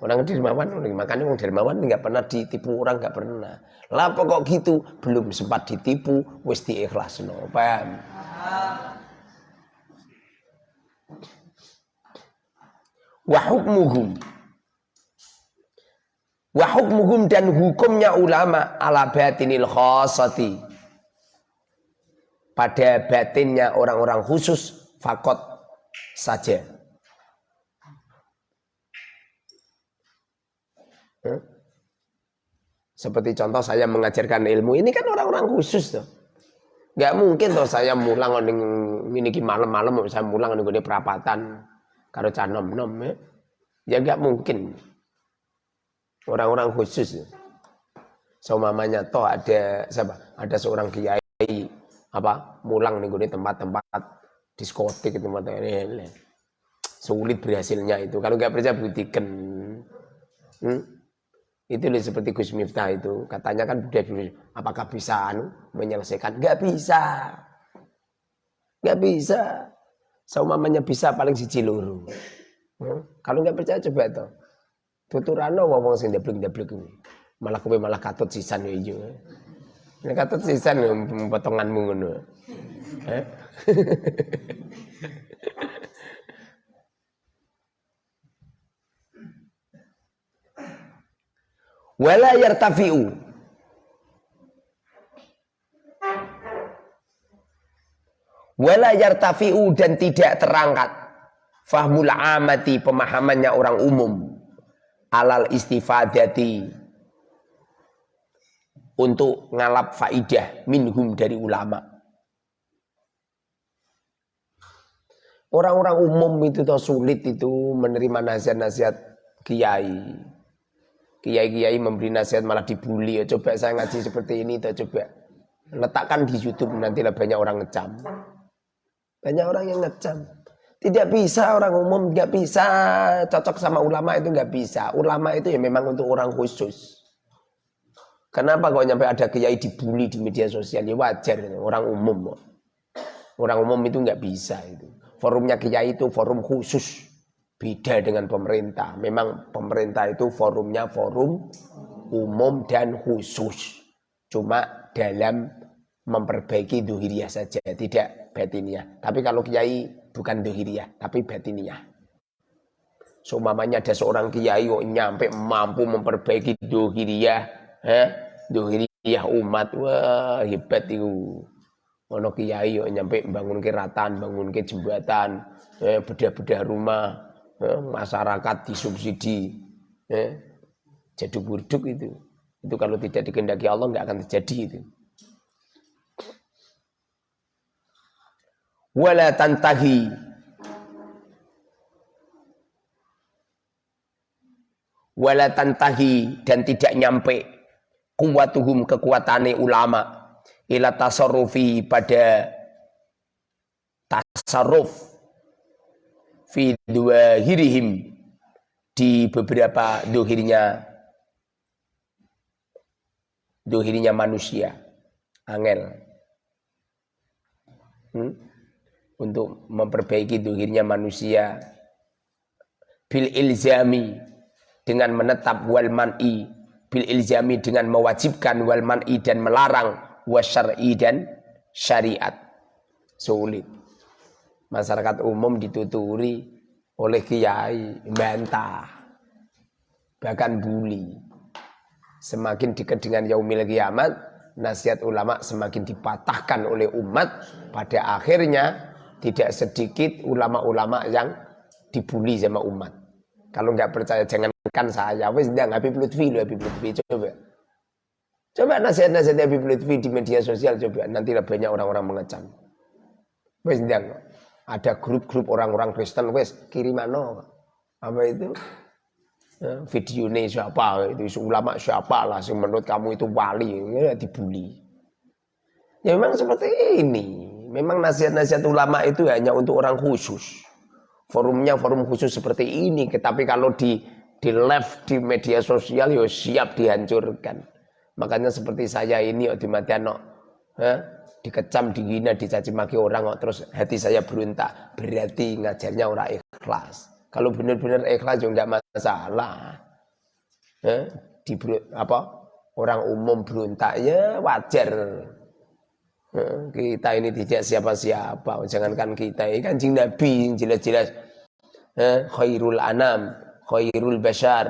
orang dermawan makanya orang dermawan nggak pernah ditipu orang nggak pernah lah kok gitu belum sempat ditipu wes dia ikhlas no. paham wahukmuhum wahukmuhum dan hukumnya ulama ala batinil khosati pada batinnya orang-orang khusus fakot saja. Hmm? Seperti contoh saya mengajarkan ilmu ini kan orang-orang khusus tuh. Gak mungkin tuh saya mulang ini malam-malam saya mulang gede perapatan karo canom nom ya. Ya gak mungkin. Orang-orang khusus. So mamanya toh ada siapa? Ada seorang kiai apa mulang nih gue tempat-tempat diskotik tempat ini sulit berhasilnya itu kalau nggak percaya buktikan hmm? Itu seperti Gus Miftah itu. Katanya kan budaya apakah bisa anu, menyelesaikan? Gak bisa. Gak bisa. Seumamanya bisa paling si loro. Hmm? Kalau nggak percaya coba itu. Tuturano ngomong sing deblek-deblek ini. Malah kowe malah katut sisan yo ijo. Nek katut sisan potonganmu ngono. [laughs] Wala yartafi'u wala yartafi'u dan tidak terangkat. Fahmul amati pemahamannya orang umum. Alal istifadati. Untuk ngalap faidah minhum dari ulama. Orang-orang umum itu tuh sulit itu menerima nasihat-nasihat kiai. Kiai-kiai memberi nasihat malah dibully. Ya, coba saya ngaji seperti ini, tuh coba letakkan di YouTube nanti lah banyak orang ngecam. Banyak orang yang ngecam. Tidak bisa orang umum, nggak bisa cocok sama ulama itu nggak bisa. Ulama itu ya memang untuk orang khusus. Kenapa kok nyampe ada kiai dibully di media sosial? Ya wajar, orang umum. Orang umum itu nggak bisa itu. Forumnya kiai itu forum khusus. Beda dengan pemerintah. Memang pemerintah itu forumnya forum umum dan khusus. Cuma dalam memperbaiki duhiriyah saja, tidak batiniah. Tapi kalau kiai bukan duhiriyah, tapi batiniah. Seumpamanya ada seorang kiai kok nyampe mampu memperbaiki duhiriyah, eh, duhiriyah umat, wah hebat itu. Ono kiai kok nyampe bangun keratan, bangun ke jembatan, eh, bedah-bedah rumah, eh, masyarakat disubsidi eh, jadi burduk itu itu kalau tidak dikehendaki Allah nggak akan terjadi itu wala tantahi. Wala tantahi dan tidak nyampe. Kuwatuhum kekuatane ulama. Ila tasarrufi pada tasarruf fi hirihim di beberapa dohirnya dohirnya manusia. Angel. Hmm? Untuk memperbaiki dohirnya manusia bil ilzami dengan menetap wal man'i bil ilzami dengan mewajibkan wal man'i dan melarang wasyar'i dan syariat sulit masyarakat umum dituturi oleh kiai, bantah, bahkan bully. Semakin dekat dengan yaumil kiamat, nasihat ulama semakin dipatahkan oleh umat. Pada akhirnya tidak sedikit ulama-ulama yang dibully sama umat. Kalau nggak percaya jangankan saya, wes ndang Habib Lutfi lo Habib Lutfi coba. Coba nasihat-nasihat Habib Lutfi di media sosial coba nanti banyak orang-orang mengecam. Wes ndang ada grup-grup orang-orang Kristen wes kirimano apa itu ya, video ini siapa itu ulama siapa lah menurut kamu itu wali ya dibully ya memang seperti ini memang nasihat-nasihat ulama itu hanya untuk orang khusus forumnya forum khusus seperti ini tapi kalau di di live di media sosial ya siap dihancurkan makanya seperti saya ini di Matiano eh, dikecam, dihina, dicaci maki orang kok terus hati saya berontak. Berarti ngajarnya orang ikhlas. Kalau benar-benar ikhlas juga enggak masalah. Eh, di apa? Orang umum berontak ya wajar. Kita ini tidak siapa-siapa. Jangankan kita, ini jing Nabi jelas-jelas eh, khairul anam, khairul bashar,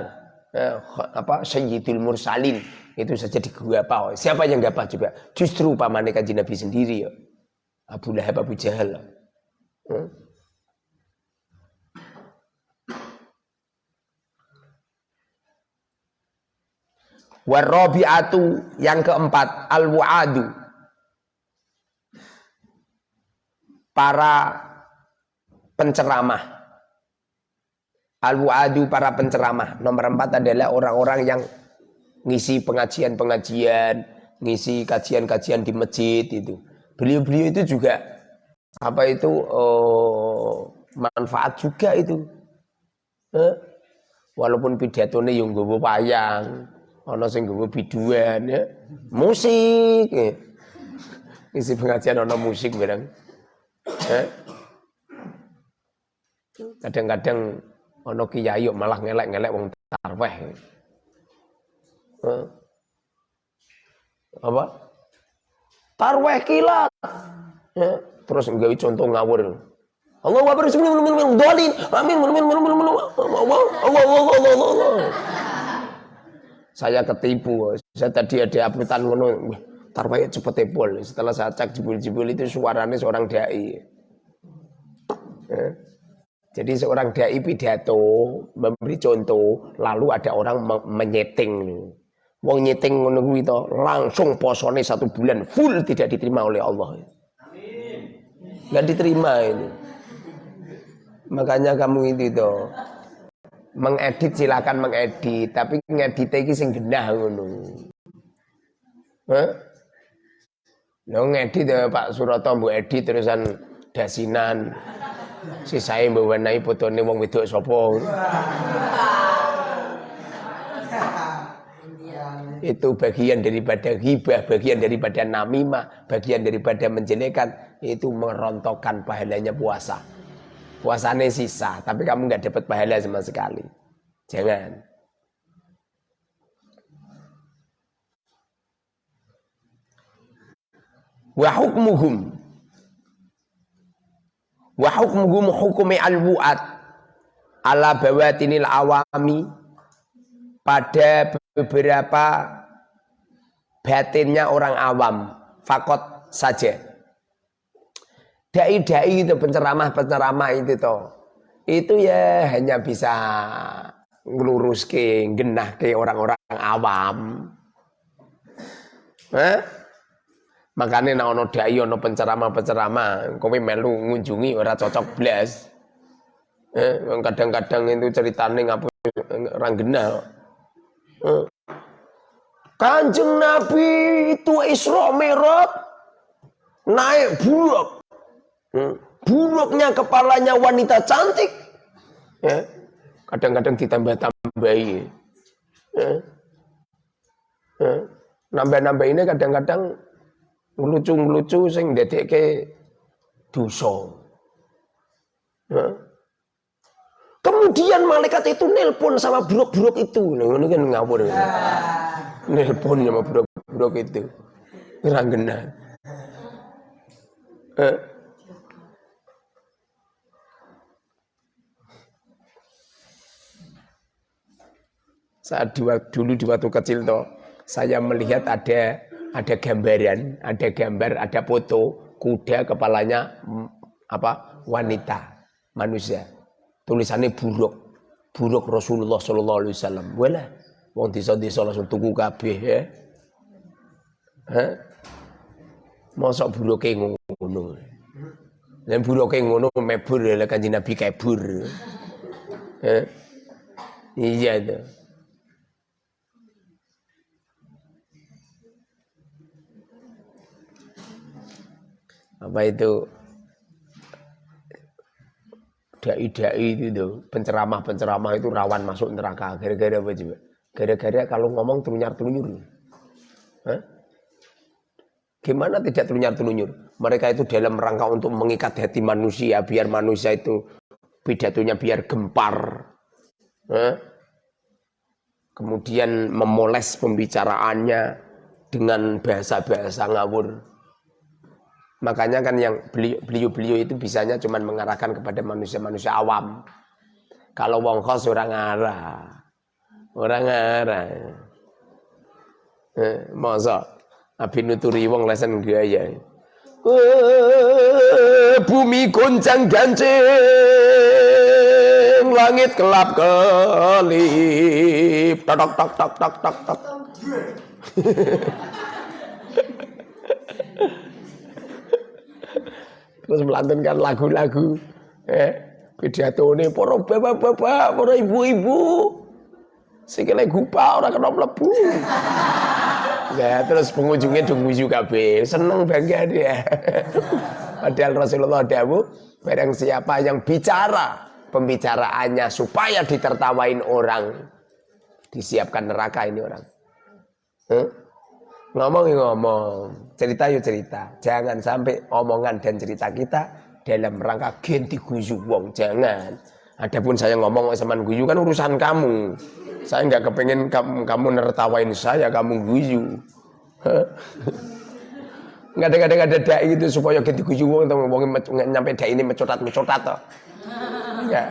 eh, apa sayyidul mursalin itu saja digapa. Siapa yang gapah juga? Justru pamannya kanji Nabi sendiri ya. Abu Lahab, Abu Jahal. Warabi'atu yang keempat al-wa'adu. Para penceramah. Al-wa'adu para penceramah. Nomor empat adalah orang-orang yang ngisi pengajian-pengajian, ngisi kajian-kajian di masjid itu. Beliau-beliau itu juga apa itu oh, manfaat juga itu. Eh? Walaupun pidatonya yang gue wayang, ana sing nggawa biduan ya. Musik. Ya. Isi pengajian ana musik barang. Ya. Kadang-kadang ana kiai malah ngelek-ngelek wong tarweh. Apa? Tarweh kilat. Ya. Terus nggawe contoh ngawur. Allah Akbar dolin. Amin. Amin. Amin. Amin. Allah Allah Allah Allah. Saya ketipu. Saya tadi ada uploadan ngono. Tarwaya cepet ebol. Setelah saya cek jebul-jebul itu suaranya seorang dai. Ya. Jadi seorang dai pidato memberi contoh, lalu ada orang menyeting. Wong nyeting ngono kuwi langsung posone satu bulan full tidak diterima oleh Allah. Amin. Enggak diterima ini. Makanya kamu itu toh mengedit silakan mengedit, tapi ngedit iki sing genah ngono. Hah? Lo ngedit ya Pak Suroto mbok edit terusan dasinan. Si saya mbok wenehi fotone wong wedok sapa. itu bagian daripada ghibah, bagian daripada namimah, bagian daripada menjelekan, itu merontokkan pahalanya puasa. Puasanya sisa, tapi kamu nggak dapat pahala sama sekali. Jangan. Wa hukmuhum wa hukmuhum hukumi al-wu'at ala bawatinil awami pada beberapa batinnya orang awam fakot saja Dai-dai itu penceramah-penceramah itu toh. Itu ya hanya bisa ngelurus ke genah ke orang-orang awam. Eh? Makanya nak ono dai ono penceramah-penceramah, kowe melu ngunjungi ora cocok blas. Eh, kadang-kadang itu ceritane ngapa orang genah. Eh. Kanjeng Nabi itu Isra Mi'raj naik bulak Hmm. Buruknya kepalanya wanita cantik. Ya. Kadang-kadang ditambah-tambahi. Ya. Ya. Nambah-nambah ini kadang-kadang ngelucu-ngelucu sing ke dosa. Ya. Kemudian malaikat itu nelpon sama buruk-buruk itu. Nah, ini kan ngawur. Nelpon sama buruk-buruk itu. Ranggena. Eh. Saat dulu di waktu kecil toh, saya melihat ada ada gambaran, ada gambar, ada foto kuda kepalanya mm, apa wanita manusia. Tulisannya buruk, buruk Rasulullah Shallallahu Alaihi Wasallam. Wala, wong desa-desa langsung tuku kabeh ya. Hah? Mosok buruke ngono. Dan buruke ngono mebur kanjeng Nabi kabur. Hah? Iya tuh. Apa itu dai-dai itu tuh, penceramah-penceramah itu rawan masuk neraka. Gara-gara apa juga? Gara-gara kalau ngomong telunyar-telunyur. Gimana tidak telunyar-telunyur? Mereka itu dalam rangka untuk mengikat hati manusia, biar manusia itu pidatonya biar gempar. Hah? Kemudian memoles pembicaraannya dengan bahasa-bahasa ngawur. Makanya kan yang beliau-beliau itu bisanya cuma mengarahkan kepada manusia-manusia awam. Kalau wong khos orang arah. Orang arah. Eh, masa Abi nuturi wong lesen gaya. Eh, bumi goncang gancing langit kelap kelip tok tok tok tok tok tok [laughs] terus melantunkan lagu-lagu eh pidato ini para bapak-bapak, para ibu-ibu. Sikile gupa orang kena mlebu. [laughs] Ya, terus pengunjungnya dong nguyu kabeh. Seneng bangga dia. [laughs] Padahal Rasulullah dawuh, barang siapa yang bicara pembicaraannya supaya ditertawain orang, disiapkan neraka ini orang. Huh? Ngomong ya ngomong, cerita ya cerita. Jangan sampai omongan dan cerita kita dalam rangka ganti guyu wong, jangan. Adapun saya ngomong sama guyu kan urusan kamu. Saya nggak kepengen kamu, kamu nertawain saya, kamu guyu. Nggak ada nggak ada dai itu supaya ganti guyu wong, wong nyampe dai ini mencotat mencotat toh. [laughs] Ya.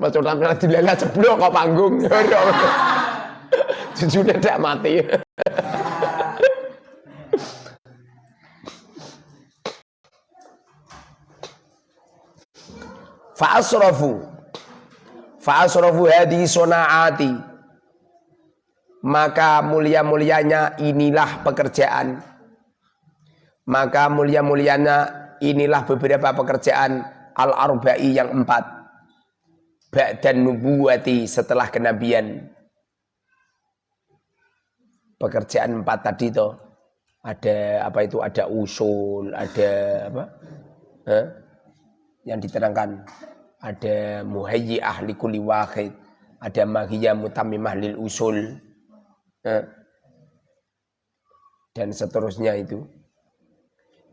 mencotat malah dilengah ceblok kok panggung. [laughs] Sudah tidak mati. Fa'asrafu. Fa'asrafu hadi sonaati Maka mulia-mulianya inilah pekerjaan. Maka mulia-mulianya inilah beberapa pekerjaan Al-Arba'i yang empat. Ba'dan nubuwati setelah kenabian Pekerjaan empat tadi toh ada apa itu ada usul ada apa eh? yang diterangkan ada muhayyi ahli kulli wahid, ada mahiyya mutammimah lil usul. Eh, dan seterusnya itu.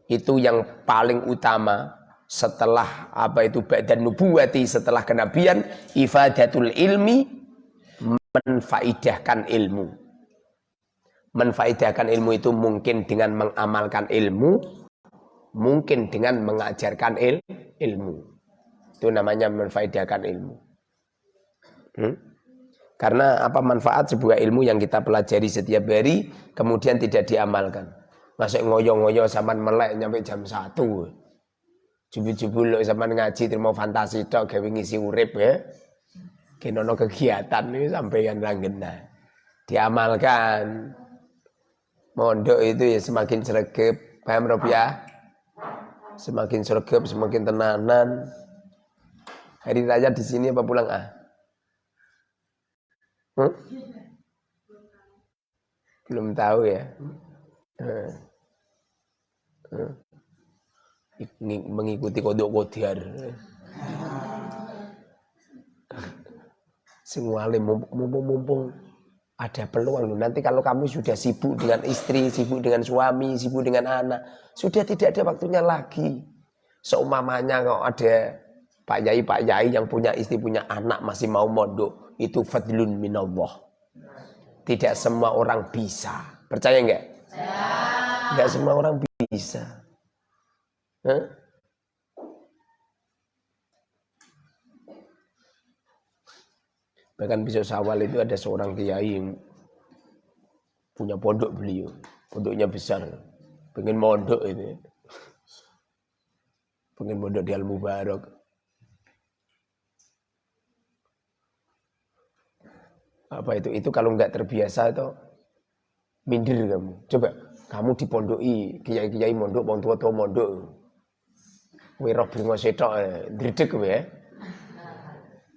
Itu yang paling utama setelah apa itu badan nubuwati setelah kenabian ifadatul ilmi menfaidahkan ilmu menfaidahkan ilmu itu mungkin dengan mengamalkan ilmu mungkin dengan mengajarkan il, ilmu itu namanya menfaidahkan ilmu. Hmm? Karena apa manfaat sebuah ilmu yang kita pelajari setiap hari kemudian tidak diamalkan. Masuk ngoyo-ngoyo zaman melek nyampe jam satu. Jubul-jubul lo zaman ngaji terima fantasi tok gawe ngisi urip ya. Kenono kegiatan ini sampai yang langgena. Diamalkan. Mondok itu ya semakin sregep, paham rupiah? Semakin sregep, semakin tenanan. Hari raya di sini apa pulang ah? Hmm? Belum tahu ya. Hmm. Hmm. Mengikuti kodok kodiar. Semua mumpung-mumpung ada peluang Nanti kalau kamu sudah sibuk dengan istri, sibuk dengan suami, sibuk dengan anak, sudah tidak ada waktunya lagi. Seumamanya kok ada Pak Yai, Pak Yai yang punya istri, punya anak masih mau mondok. Itu fadlun minallah. Tidak semua orang bisa. Percaya enggak? Enggak semua orang bisa. Huh? Bahkan besok sawal itu ada seorang kiai punya pondok beliau. Pondoknya besar. Pengen mondok itu. Pengen mondok di Al-Mubarak. apa itu itu kalau nggak terbiasa itu minder kamu coba kamu dipondoi kiai-kiai mondok wong tua-tua mondok kowe roh bringo setok eh, dredeg kowe ya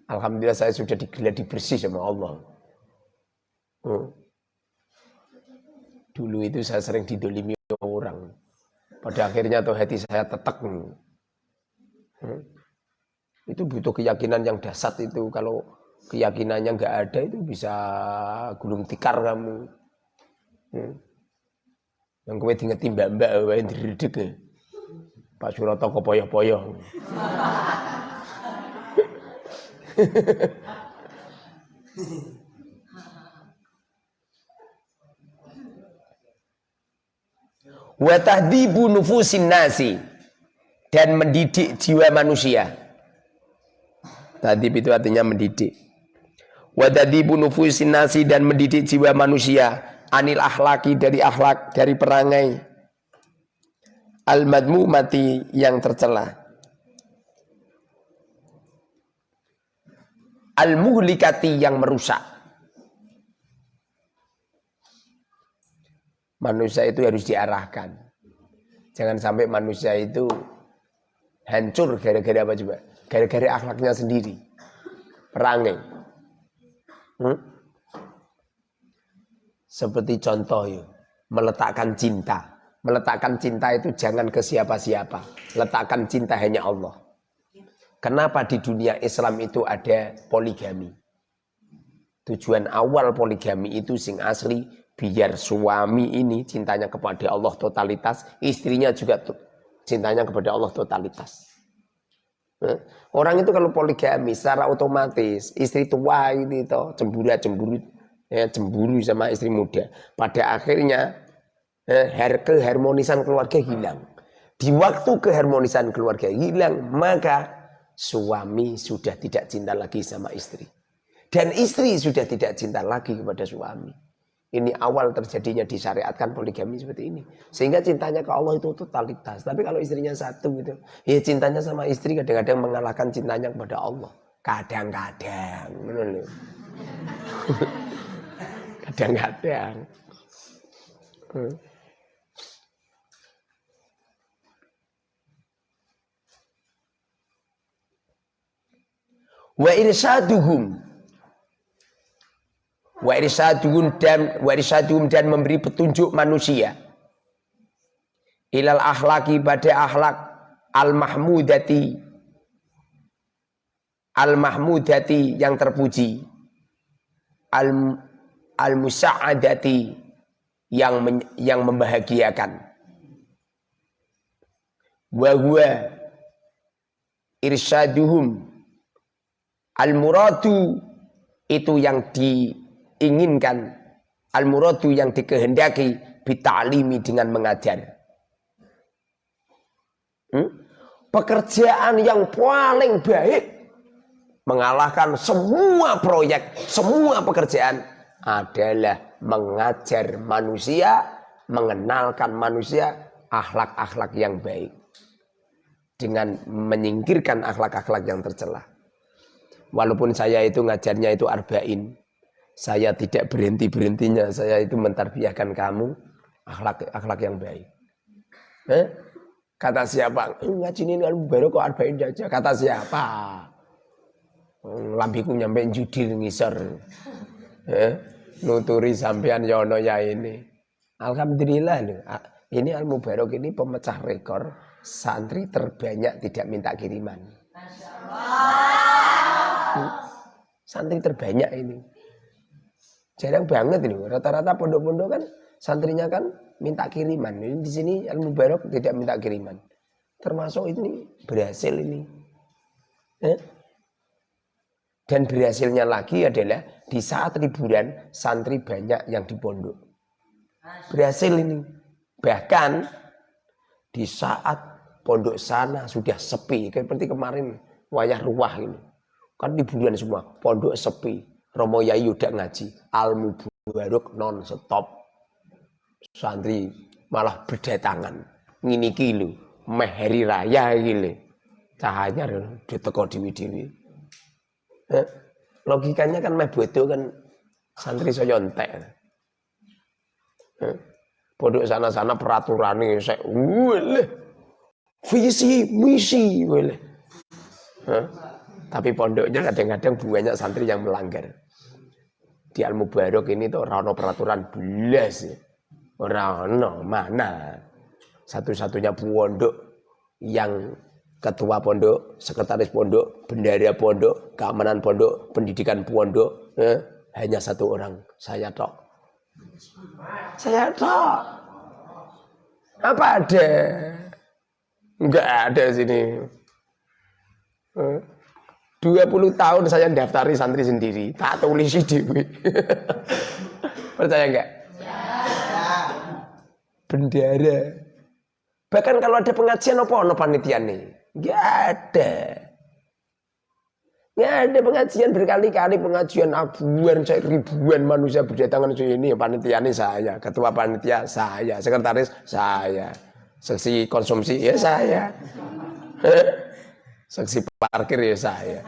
Alhamdulillah saya sudah digeladi bersih sama Allah. Hmm. Dulu itu saya sering didolimi orang. Pada akhirnya tuh hati saya tetek. Hmm. Itu butuh keyakinan yang dasar itu kalau keyakinannya nggak ada itu bisa gulung tikar kamu. Hmm. Yang kowe diingeti mbak-mbak wae diredeg. Ya. Pak Suroto kepoyoh-poyoh. [laughs] Wa tahdibu nufusin nasi dan mendidik jiwa manusia. Tadib itu artinya mendidik. Wadadibu nufusin nasi dan mendidik jiwa manusia anil akhlaki dari akhlak dari perangai. Al mati yang tercela al muhlikati yang merusak manusia itu harus diarahkan jangan sampai manusia itu hancur gara-gara apa coba gara-gara akhlaknya sendiri perangai Hmm? Seperti contoh ya, meletakkan cinta. Meletakkan cinta itu jangan ke siapa-siapa. Letakkan cinta hanya Allah. Kenapa di dunia Islam itu ada poligami? Tujuan awal poligami itu sing asli biar suami ini cintanya kepada Allah totalitas, istrinya juga cintanya kepada Allah totalitas. Orang itu kalau poligami secara otomatis istri tua ini toh cemburu cemburu ya cemburu sama istri muda. Pada akhirnya eh, keharmonisan keluarga hilang. Di waktu keharmonisan keluarga hilang, maka suami sudah tidak cinta lagi sama istri. Dan istri sudah tidak cinta lagi kepada suami. Ini awal terjadinya disyariatkan poligami seperti ini. Sehingga cintanya ke Allah itu totalitas. Tapi kalau istrinya satu gitu. Ya cintanya sama istri kadang-kadang mengalahkan cintanya kepada Allah. Kadang-kadang. [laughs] Kadang-kadang. Wa irsaduhum. Wa irsaduhum dan wa irsaduhum dan memberi petunjuk manusia. Ilal akhlaki pada akhlak al mahmudati al mahmudati yang terpuji. Al al musaadati yang men, yang membahagiakan. Wa huwa irsaduhum al muradu itu yang di inginkan al-muradu yang dikehendaki bitalimi dengan mengajar. Hmm? Pekerjaan yang paling baik mengalahkan semua proyek, semua pekerjaan adalah mengajar manusia, mengenalkan manusia akhlak-akhlak yang baik dengan menyingkirkan akhlak-akhlak yang tercela. Walaupun saya itu ngajarnya itu arba'in, saya tidak berhenti-berhentinya. Saya itu mentarbiahkan kamu akhlak akhlak yang baik. Eh? Kata siapa? Eh, ngaji ini baru kok arba'in aja. Kata siapa? Hmm, lambiku nyampe judil ngisor. Eh? Nuturi sampean yono ya, ya ini. Alhamdulillah loh. Ini Al Mubarok ini pemecah rekor santri terbanyak tidak minta kiriman. Santri terbanyak ini. Jarang banget ini. Rata-rata pondok-pondok kan santrinya kan minta kiriman. Ini di sini Al Mubarak tidak minta kiriman. Termasuk ini berhasil ini. Eh? Dan berhasilnya lagi adalah di saat liburan santri banyak yang di pondok. Berhasil ini. Bahkan di saat pondok sana sudah sepi. Seperti kemarin wayah ruah ini. Kan liburan semua. Pondok sepi Romo Yai udah ngaji, al mubarok non stop. Santri malah berdatangan. Ngini kilu, meh hari raya gile. Cahaya diteko diwi-diwi. Eh, logikanya kan meh bodoh kan santri saya entek. Eh, Pondok sana-sana peraturan ini saya, wile, visi misi wile. Eh, tapi pondoknya kadang-kadang banyak santri yang melanggar. Di Al Mubarok ini tuh rano peraturan belas. Rano mana? Satu-satunya pondok yang ketua pondok, sekretaris pondok, bendara pondok, keamanan pondok, pendidikan pondok, eh, hanya satu orang, saya tok. Saya tok. Apa ada? Enggak ada sini. Eh. 20 tahun saya daftari santri sendiri, tak tulis dewi. Percaya enggak? Ya. Bendera. Bahkan kalau ada pengajian apa ono panitia nih? Enggak ada. Enggak ada pengajian berkali-kali pengajian saya ribuan manusia berdatangan ke ini panitia ini saya, ketua panitia saya, sekretaris saya, seksi konsumsi ya saya. Saksi parkir ya saya.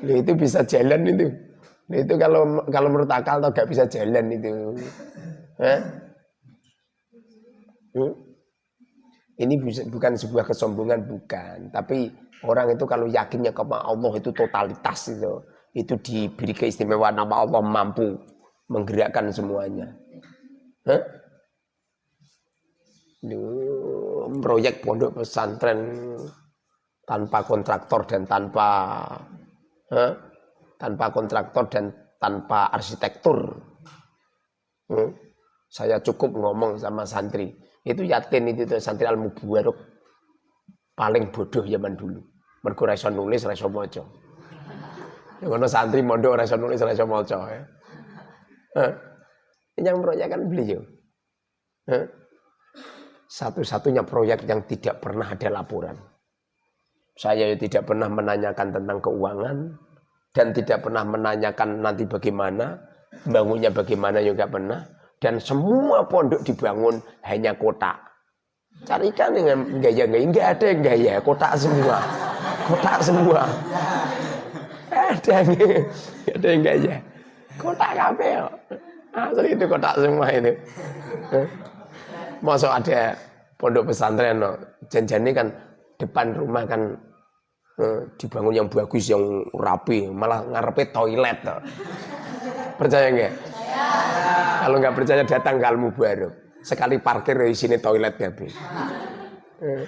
Itu bisa jalan itu. Itu kalau kalau menurut akal atau gak bisa jalan itu. Hmm? Ini bukan sebuah kesombongan bukan, tapi orang itu kalau yakinnya kepada Allah itu totalitas itu, itu diberi keistimewaan nama Allah mampu menggerakkan semuanya. Hah? Proyek pondok pesantren tanpa kontraktor dan tanpa eh, tanpa kontraktor dan tanpa arsitektur. Hmm. Saya cukup ngomong sama santri. Itu yakin itu tuh santri al mubarok paling bodoh zaman dulu. Mergo ra nulis, ra iso maca. Ya ngono santri mondok ra nulis, ra iso maca ya. Yang proyek kan beliau. Satu-satunya proyek yang tidak pernah ada laporan. Saya tidak pernah menanyakan tentang keuangan dan tidak pernah menanyakan nanti bagaimana, bangunnya bagaimana juga pernah. Dan semua pondok dibangun hanya kotak. Carikan dengan gaya-gaya, enggak ada yang gaya, kotak semua. Kotak semua. Ada yang, ada yang gaya. Kotak kabel. Asli itu kotak semua itu. Masuk ada pondok pesantren no. Janjani kan depan rumah kan eh, dibangun yang bagus yang rapi, malah ngarepe toilet no. Percaya enggak? Kalau nggak percaya datang ke Al-Mubarok. Sekali parkir di sini toilet kabeh. Eh.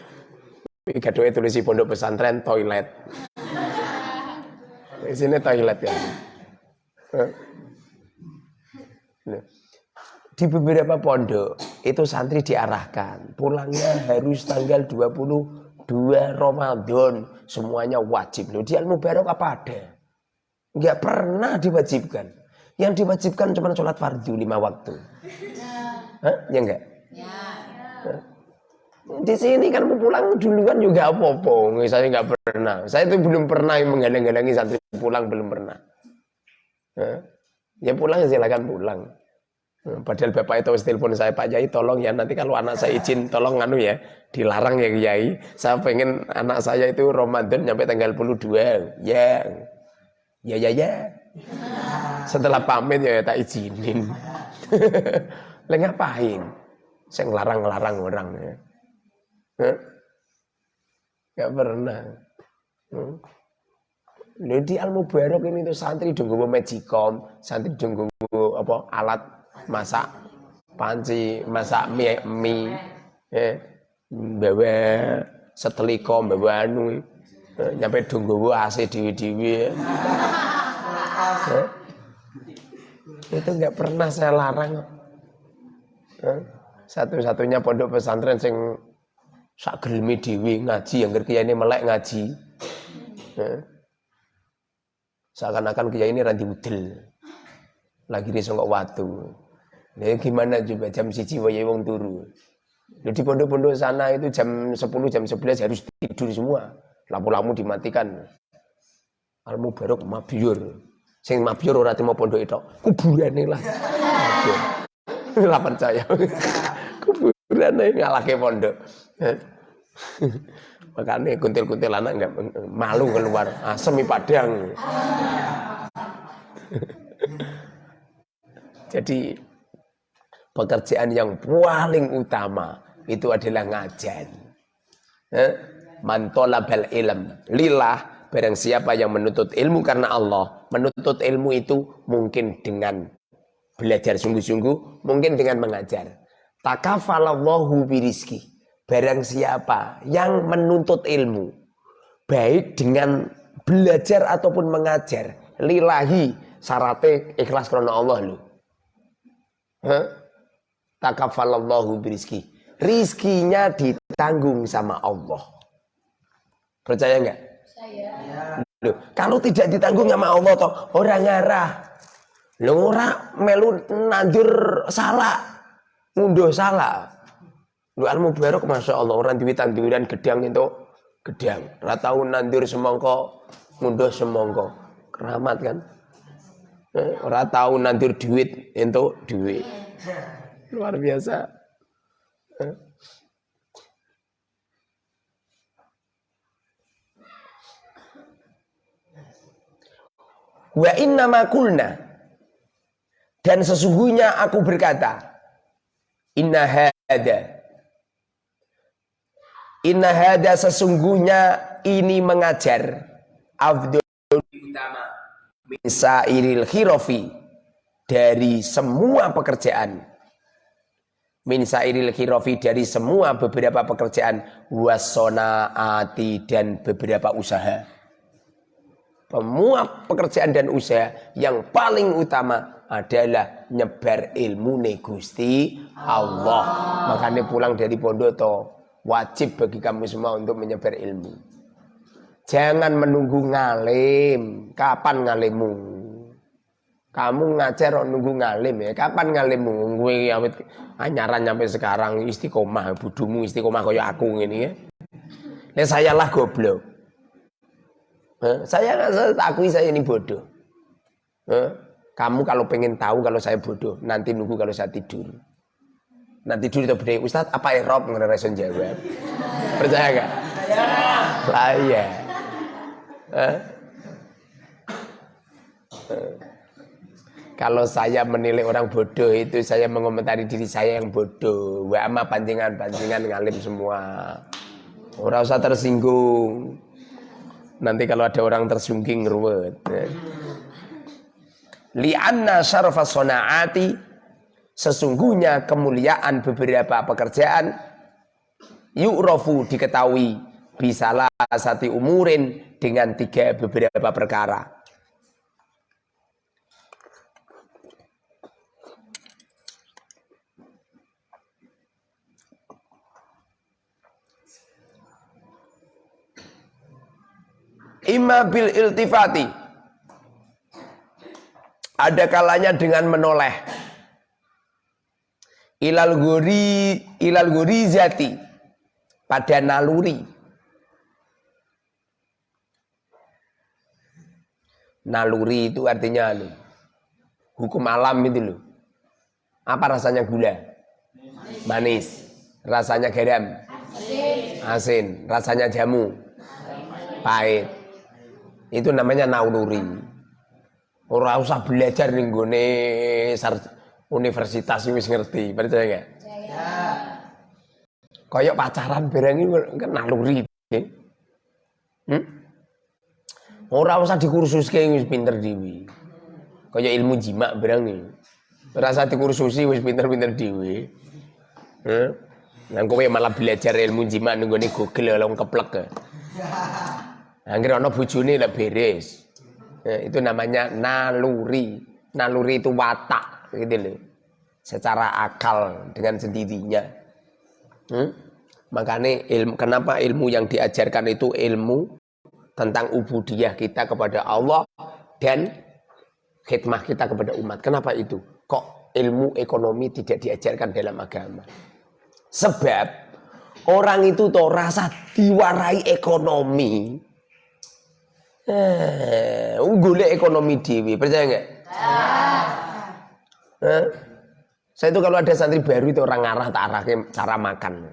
Iki doa tulis pondok pesantren toilet. Di sini toilet ya. Di beberapa pondok itu santri diarahkan. Pulangnya harus tanggal 22 Ramadan. Semuanya wajib. Loh di Al Mubarok apa ada? Nggak pernah diwajibkan. Yang diwajibkan cuma sholat fardu lima waktu. Hah? ya enggak ya. di sini kan pulang duluan juga apa-apa. Saya nggak pernah. Saya itu belum pernah menggalang-galangi santri pulang belum pernah. Hah? ya pulang silakan pulang padahal bapak itu telepon saya Pak Yai tolong ya nanti kalau anak saya izin tolong anu ya dilarang ya Kiai. Saya pengen anak saya itu Ramadan sampai tanggal 22. Ya. Ya ya ya. Setelah pamit ya, ya tak izinin. [laughs] Lah ngapain? Saya ngelarang-ngelarang orang ya. Huh? Gak pernah. Hmm. di Al Mubarok ini tuh santri dunggu magicom, santri dunggu apa alat masak panci, masak mie, mie eh, bawa seteliko, bawa anu, nyampe dunggu AC diwi-diwi. Eh, itu nggak pernah saya larang. Satu-satunya pondok pesantren sing sak gelemi dewi ngaji yang kiai ini melek ngaji. Seakan-akan kiai ini ranti udel. Lagi di songkok watu. Ya gimana juga jam siji wae wong turu. Di pondok-pondok sana itu jam 10 jam 11 harus tidur semua. Lampu-lampu dimatikan. Al Mubarok mabiur. Sing mabiur ora timo pondok itu. Kuburane lah. [laughs] Lah percaya. [laughs] Kuburane ngalake pondok. [laughs] Makanya kuntil-kuntil anak enggak malu keluar. Asemi padang. Jadi pekerjaan yang paling utama itu adalah ngajar. Eh? Mantolabal ilm lillah barang siapa yang menuntut ilmu karena Allah menuntut ilmu itu mungkin dengan belajar sungguh-sungguh mungkin dengan mengajar takafalallahu birizki barang siapa yang menuntut ilmu baik dengan belajar ataupun mengajar lillahi syaratnya ikhlas karena Allah lu huh? Takafalallahu birizki. Rizkinya ditanggung sama Allah. Percaya nggak? Loh, kalau tidak ditanggung sama Allah toh orang ngarah. Lo ora melu nandur salah. Ngunduh salah. Lu al mubarok masya Allah orang duit tanduran gedang itu gedang. Ratau nandur semongko, ngunduh semongko. Keramat kan? Eh, ora tahu nandur duit itu duit. [laughs] Luar biasa. Wa inna ma kulna. Dan sesungguhnya aku berkata, inna hada. Inna hada sesungguhnya ini mengajar afdol utama min sairil khirofi dari semua pekerjaan min sairil khirofi dari semua beberapa pekerjaan wasonaati dan beberapa usaha pemuat pekerjaan dan usaha yang paling utama adalah nyebar ilmu negusti Allah. Makanya pulang dari pondok toh wajib bagi kamu semua untuk menyebar ilmu. Jangan menunggu ngalim. Kapan ngalimmu? Kamu ngajar nunggu ngalim ya. Kapan ngalimmu? Gue awet anyaran sampai sekarang istiqomah, budumu istiqomah kaya aku ini ya. Nah, saya lah goblok. Saya nggak akui saya ini bodoh. Kamu kalau pengen tahu kalau saya bodoh, nanti nunggu kalau saya tidur. Nanti tidur itu berdaya, Ustadz apa Rob ngereson jawab? Percaya gak? Lah iya. Kalau saya menilai orang bodoh itu saya mengomentari diri saya yang bodoh. Wa ama pancingan-pancingan ngalim semua. Ora usah tersinggung. Nanti kalau ada orang tersungking ruwet. Lianna syarfa sonaati sesungguhnya kemuliaan beberapa pekerjaan yu'rafu diketahui bisalah sati umurin dengan tiga beberapa perkara. Imma bil iltifati. Ada kalanya dengan menoleh. Ilal guri ilal guri zati pada naluri. Naluri itu artinya anu, hukum alam itu loh. Apa rasanya gula? Manis. Rasanya garam? Asin. Rasanya jamu? Pahit. Itu namanya nauluri. Ora usah belajar ning gone universitas wis ngerti, percaya enggak? Percaya. Kayak pacaran barang iki kan naluri. Hmm? Ora usah dikursuske wis pinter dhewe. Kayak ilmu jima barang iki. Ora usah dikursusi wis pinter-pinter dhewe. Heeh. Nang kowe malah belajar ilmu jima ning gone Google lho keplek. [laughs] Angger ana bojone lek beres. Ya, itu namanya naluri. Naluri itu watak gitu loh. Secara akal dengan sendirinya. Hmm? Makanya ilmu kenapa ilmu yang diajarkan itu ilmu tentang ubudiyah kita kepada Allah dan khidmah kita kepada umat. Kenapa itu? Kok ilmu ekonomi tidak diajarkan dalam agama? Sebab orang itu tuh rasa diwarai ekonomi Eh, golek ekonomi dewi, percaya nggak? Eh, saya itu kalau ada santri baru itu orang ngarah tak arah cara makan.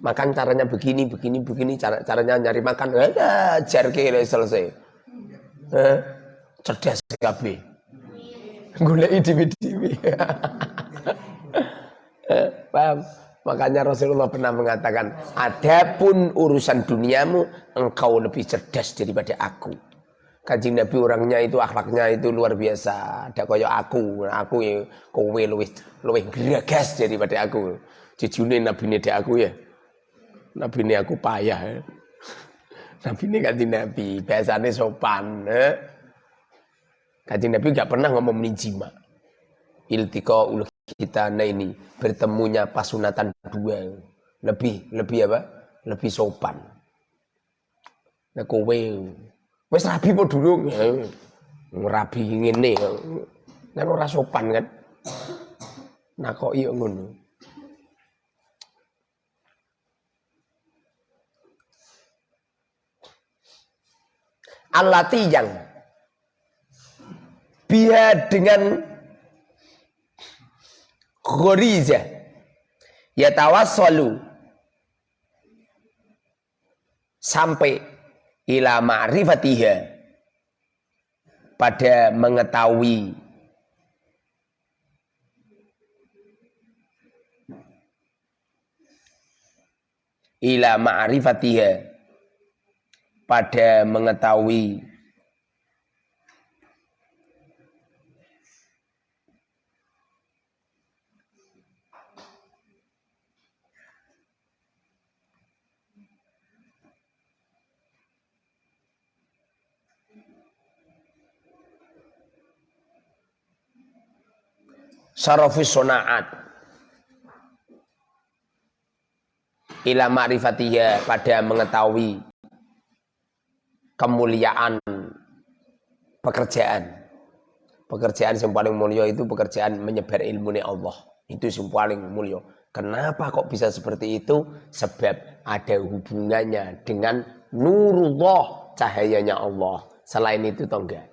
Makan caranya begini, begini, begini, cara caranya nyari makan. Eh, ajar kira selesai. Eh, cerdas sekali. Golek dewi-dewi. [laughs] eh, paham? Makanya Rasulullah pernah mengatakan, adapun urusan duniamu, engkau lebih cerdas daripada aku. Kanjeng Nabi orangnya itu akhlaknya itu luar biasa. Ada kaya aku, aku ya kowe luwih luwih gregas daripada aku. Jujune Nabi ini aku ya. Nabi ini aku payah. [laughs] Ya. Nabi ini kanjeng Nabi, biasanya sopan. Ya. Nabi gak pernah ngomong menijima. Iltika ul kita nah ini bertemunya pasunatan dua. Lebih lebih apa? Lebih sopan. Nah kowe. Wes rabi po dulu? Rabi ngene. Kan ora sopan kan? Nah kok iya ngono? Alati yang biar dengan ghoriza. Yatawassalu. Sampai ila ma'rifatiha. Pada mengetahui ila ma'rifatiha. Pada mengetahui Sarafus sonaat. Ila ma'rifatiyah pada mengetahui kemuliaan pekerjaan. Pekerjaan yang paling mulia itu pekerjaan menyebar ilmu Allah. Itu yang paling mulia. Kenapa kok bisa seperti itu? Sebab ada hubungannya dengan nurullah, cahayanya Allah. Selain itu toh enggak.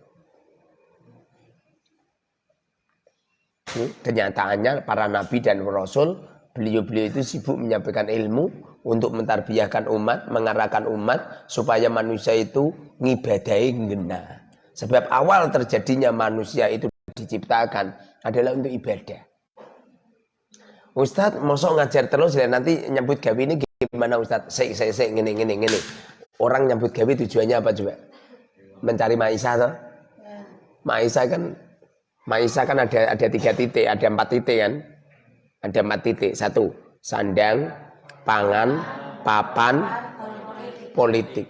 Kenyataannya para nabi dan rasul, beliau-beliau itu sibuk menyampaikan ilmu untuk mentarbiyahkan umat, mengarahkan umat supaya manusia itu ngibadai ngena. Sebab awal terjadinya manusia itu diciptakan adalah untuk ibadah. Ustadz, mosok ngajar terus ya nanti nyambut gawe ini gimana Ustadz? Saya saya saya gini gini gini. Orang nyambut gawe tujuannya apa coba? Mencari Maisa toh? Maisa kan Maisa kan ada ada tiga titik, ada empat titik kan? Ada empat titik. Satu, sandang, pangan, papan, politik.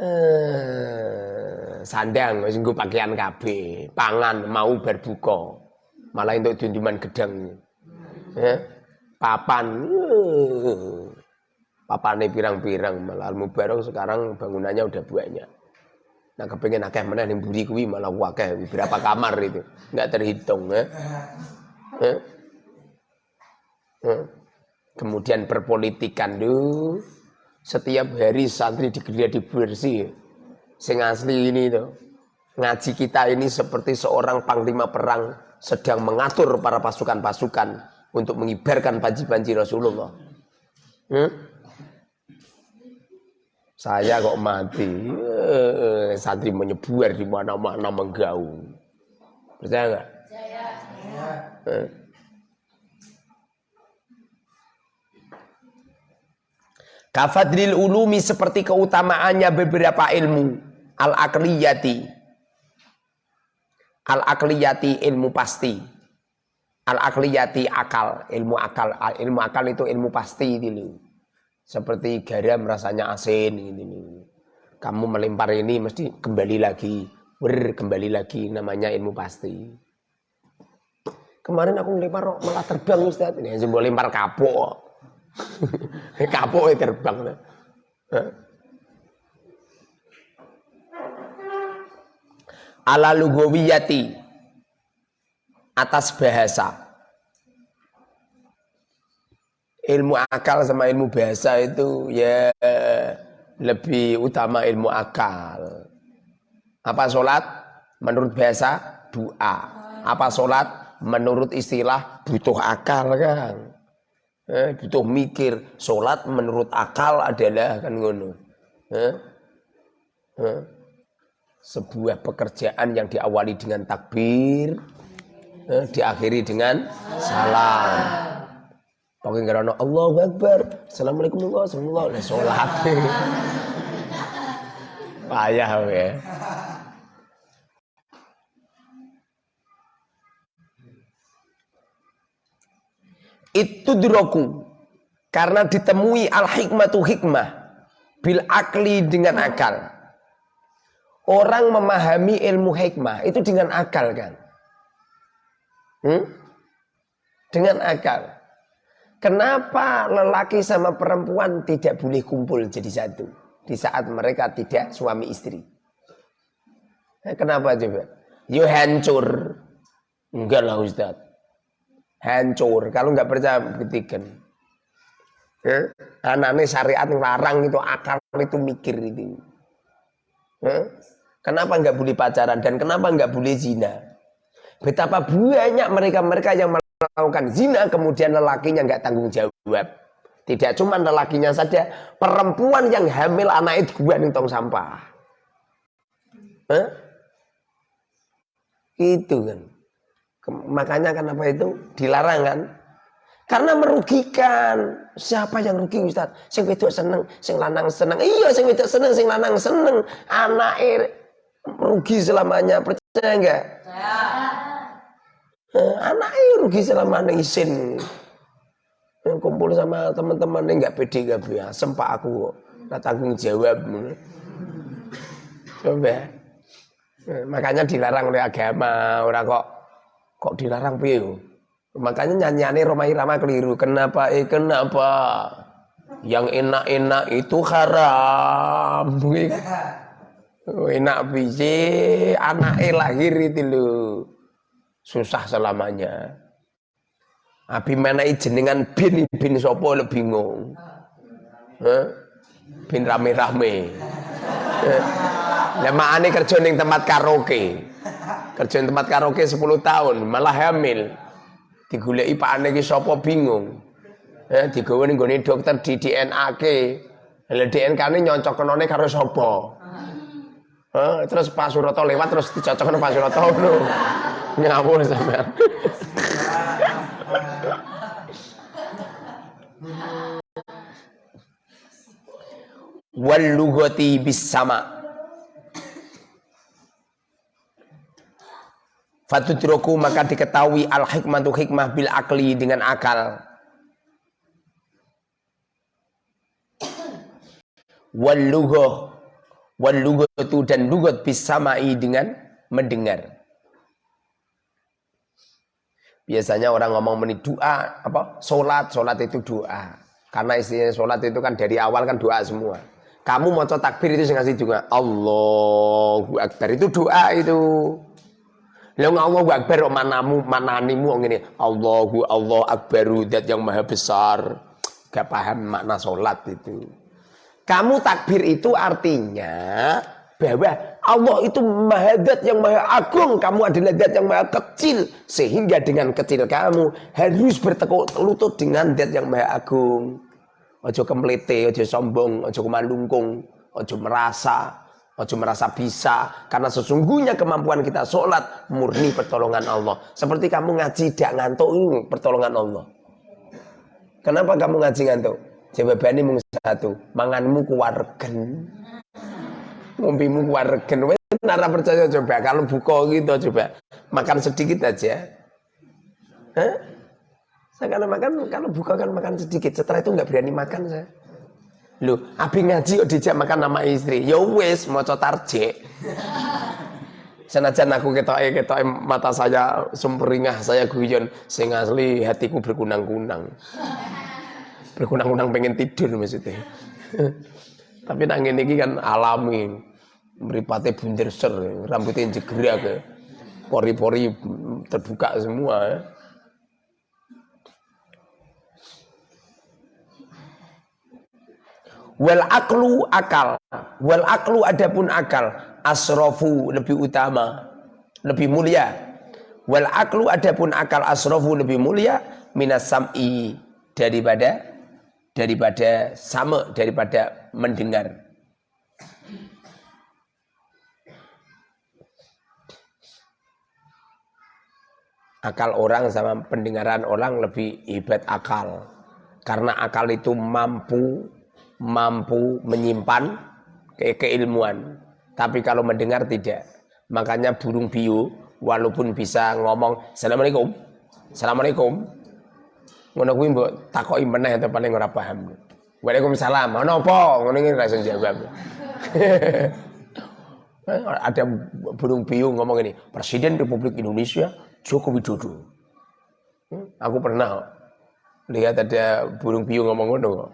Eh, sandang, wis pakaian KB, pangan mau berbuka malah untuk junjuman gedang ya. papan uh, papan ini pirang-pirang malah mubarok sekarang bangunannya udah banyak nah kepengen akeh mana yang buri kuwi malah wakeh berapa kamar itu nggak terhitung ya. ya. ya. kemudian perpolitikan tuh setiap hari santri digeria bersih sing asli ini tuh ngaji kita ini seperti seorang panglima perang sedang mengatur para pasukan-pasukan untuk mengibarkan panji-panji Rasulullah. Hmm? Saya kok mati, eh, santri menyebar di mana-mana menggaung. Percaya nggak? Eh. Kafadril ulumi seperti keutamaannya beberapa ilmu al-akliyati Al akliyati ilmu pasti. Al akliyati akal, ilmu akal. Ilmu akal itu ilmu pasti ini. Seperti garam rasanya asin ini. Kamu melempar ini mesti kembali lagi. Ber kembali lagi namanya ilmu pasti. Kemarin aku melempar malah terbang Ustaz. Ini boleh lempar kapok. [laughs] kapok terbang. ala lugawiyati atas bahasa ilmu akal sama ilmu bahasa itu ya lebih utama ilmu akal. Apa sholat menurut bahasa? Doa. Apa sholat menurut istilah? Butuh akal kan? Eh, butuh mikir. Sholat menurut akal adalah kan ngono. Eh? Eh? sebuah pekerjaan yang diawali dengan takbir eh, diakhiri dengan salam Pakai karena Allah Akbar Assalamualaikum warahmatullahi wabarakatuh Sholat Payah ya Itu diroku Karena ditemui al-hikmatu hikmah Bil akli dengan akal Orang memahami ilmu hikmah itu dengan akal kan? Hmm? Dengan akal. Kenapa lelaki sama perempuan tidak boleh kumpul jadi satu di saat mereka tidak suami istri? Nah, kenapa coba? Yo hancur. Enggak lah Ustaz. Hancur. Kalau nggak percaya buktikan. Eh? Anaknya syariat larang itu akal itu mikir itu. Eh? Kenapa nggak boleh pacaran dan kenapa nggak boleh zina? Betapa banyak mereka-mereka yang melakukan zina kemudian lelakinya nggak tanggung jawab. Tidak cuma lelakinya saja, perempuan yang hamil anak itu gua nih tong sampah. Hah? Itu kan. Makanya kenapa itu dilarang kan? Karena merugikan. Siapa yang rugi Ustaz? Sing wedok seneng, sing lanang seneng. Iya, sing wedok seneng, sing lanang seneng. Anak rugi selamanya percaya enggak. Eh, anaknya rugi selamanya isin yang kumpul sama teman-teman ini enggak pede enggak biasa sempak aku nggak tanggung jawab coba makanya dilarang oleh agama, orang kok kok dilarang piye Makanya nyanyiannya Roma Irama keliru. Kenapa? Eh kenapa? Yang enak-enak itu haram. [laughs] enak biji anak lahir itu lo susah selamanya. Abi mana jenengan bin bin sopo lebih bingung. Huh? Bin rame-rame. Lah ane kerja ning tempat karaoke. Kerja ning tempat karaoke 10 tahun, malah hamil. Digoleki pakane ki sapa bingung. Eh digawe gone dokter di DNA-ke. Lah DNA-ne nyocokne karo sapa? Eh, terus Pak Suroto lewat terus dicocokno Pak Suroto. Ngawur sampean. Wal lughati bis sama' Fatutroku maka diketahui al hikmatu hikmah bil akli dengan akal. Wal lughah wal lughatu dan lugat bisamai dengan mendengar. Biasanya orang ngomong meni doa apa? Salat, salat itu doa. Karena istilah salat itu kan dari awal kan doa semua. Kamu mau takbir itu ngasih juga Allahu Akbar itu doa itu. Lah Allahu Akbar manamu mananimu ngene. Allahu Allah Akbaru zat yang maha besar. Gak paham makna salat itu. Kamu takbir itu artinya bahwa Allah itu maha zat yang maha agung. Kamu adalah zat yang maha kecil. Sehingga dengan kecil kamu harus bertekuk lutut dengan zat yang maha agung. Ojo kemlete, ojo sombong, ojo kemandungkung, ojo merasa Ojo merasa bisa karena sesungguhnya kemampuan kita sholat murni pertolongan Allah. Seperti kamu ngaji tidak ngantuk ini pertolongan Allah. Kenapa kamu ngaji ngantuk? Jawabannya mung satu, manganmu kuwaregen. Ngombimu kuwaregen. Nara percaya coba kalau buka gitu coba makan sedikit aja. Hah? Saya kalau makan kalau buka kan makan sedikit. Setelah itu nggak berani makan saya. Lu, abi ngaji kok dijak makan nama istri. Ya wis maca tarjek. Senajan aku ketoke ketoke mata saya sumringah, saya guyon sing asli hatiku berkunang-kunang. Berkunang-kunang pengen tidur maksudnya. [laughs] Tapi nang ngene iki kan alami. Mripate bunder ser, rambutnya ke. Pori-pori terbuka semua ya. Wal aklu akal. Wal aklu adapun akal. Asrofu lebih utama. Lebih mulia. Wal aklu adapun akal asrofu lebih mulia. Minas sam'i. Daripada daripada sama daripada mendengar. Akal orang sama pendengaran orang lebih hebat akal. Karena akal itu mampu mampu menyimpan ke keilmuan. Tapi kalau mendengar tidak. Makanya burung biu walaupun bisa ngomong Assalamualaikum. Assalamualaikum. Ngono kuwi mbok takoki meneh atau paling ora paham. Waalaikumsalam. Ono apa? Ngono iki ra jawab. [laughs] Ada burung biu ngomong ini, Presiden Republik Indonesia Joko Widodo. Hmm, aku pernah lihat ada burung biu ngomong ngono.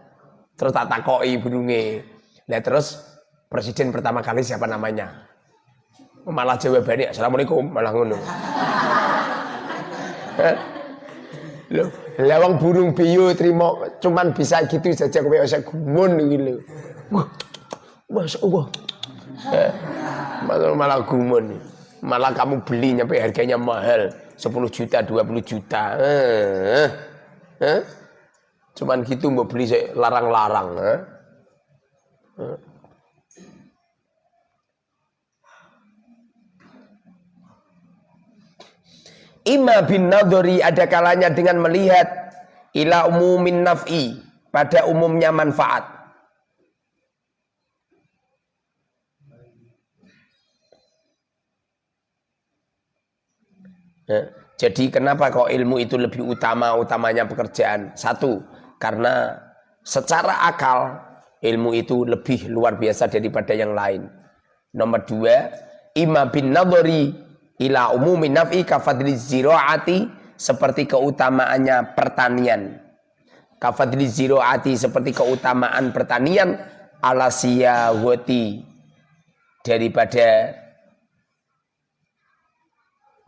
Terus tak takoi burunge. Nah terus presiden pertama kali siapa namanya? Malah jawabannya Assalamualaikum malah ngono. [laughs] Loh, lawang burung biyu terima cuman bisa gitu saja kowe usah gumun lho. Wah. Masya Allah. Malah, malah gumun. Malah kamu beli nyampe harganya mahal. 10 juta, 20 juta. Eh, eh. Cuman gitu mau beli larang-larang. Eh? Eh. Ima bin nadori ada kalanya dengan melihat ila umumin naf'i pada umumnya manfaat. Ya. Jadi kenapa kok ilmu itu lebih utama utamanya pekerjaan? Satu, karena secara akal ilmu itu lebih luar biasa daripada yang lain. Nomor dua, Ima bin nadhari ila umumi naf'i kafadli ziraati seperti keutamaannya pertanian. Kafadli ziraati seperti keutamaan pertanian ala siyawati daripada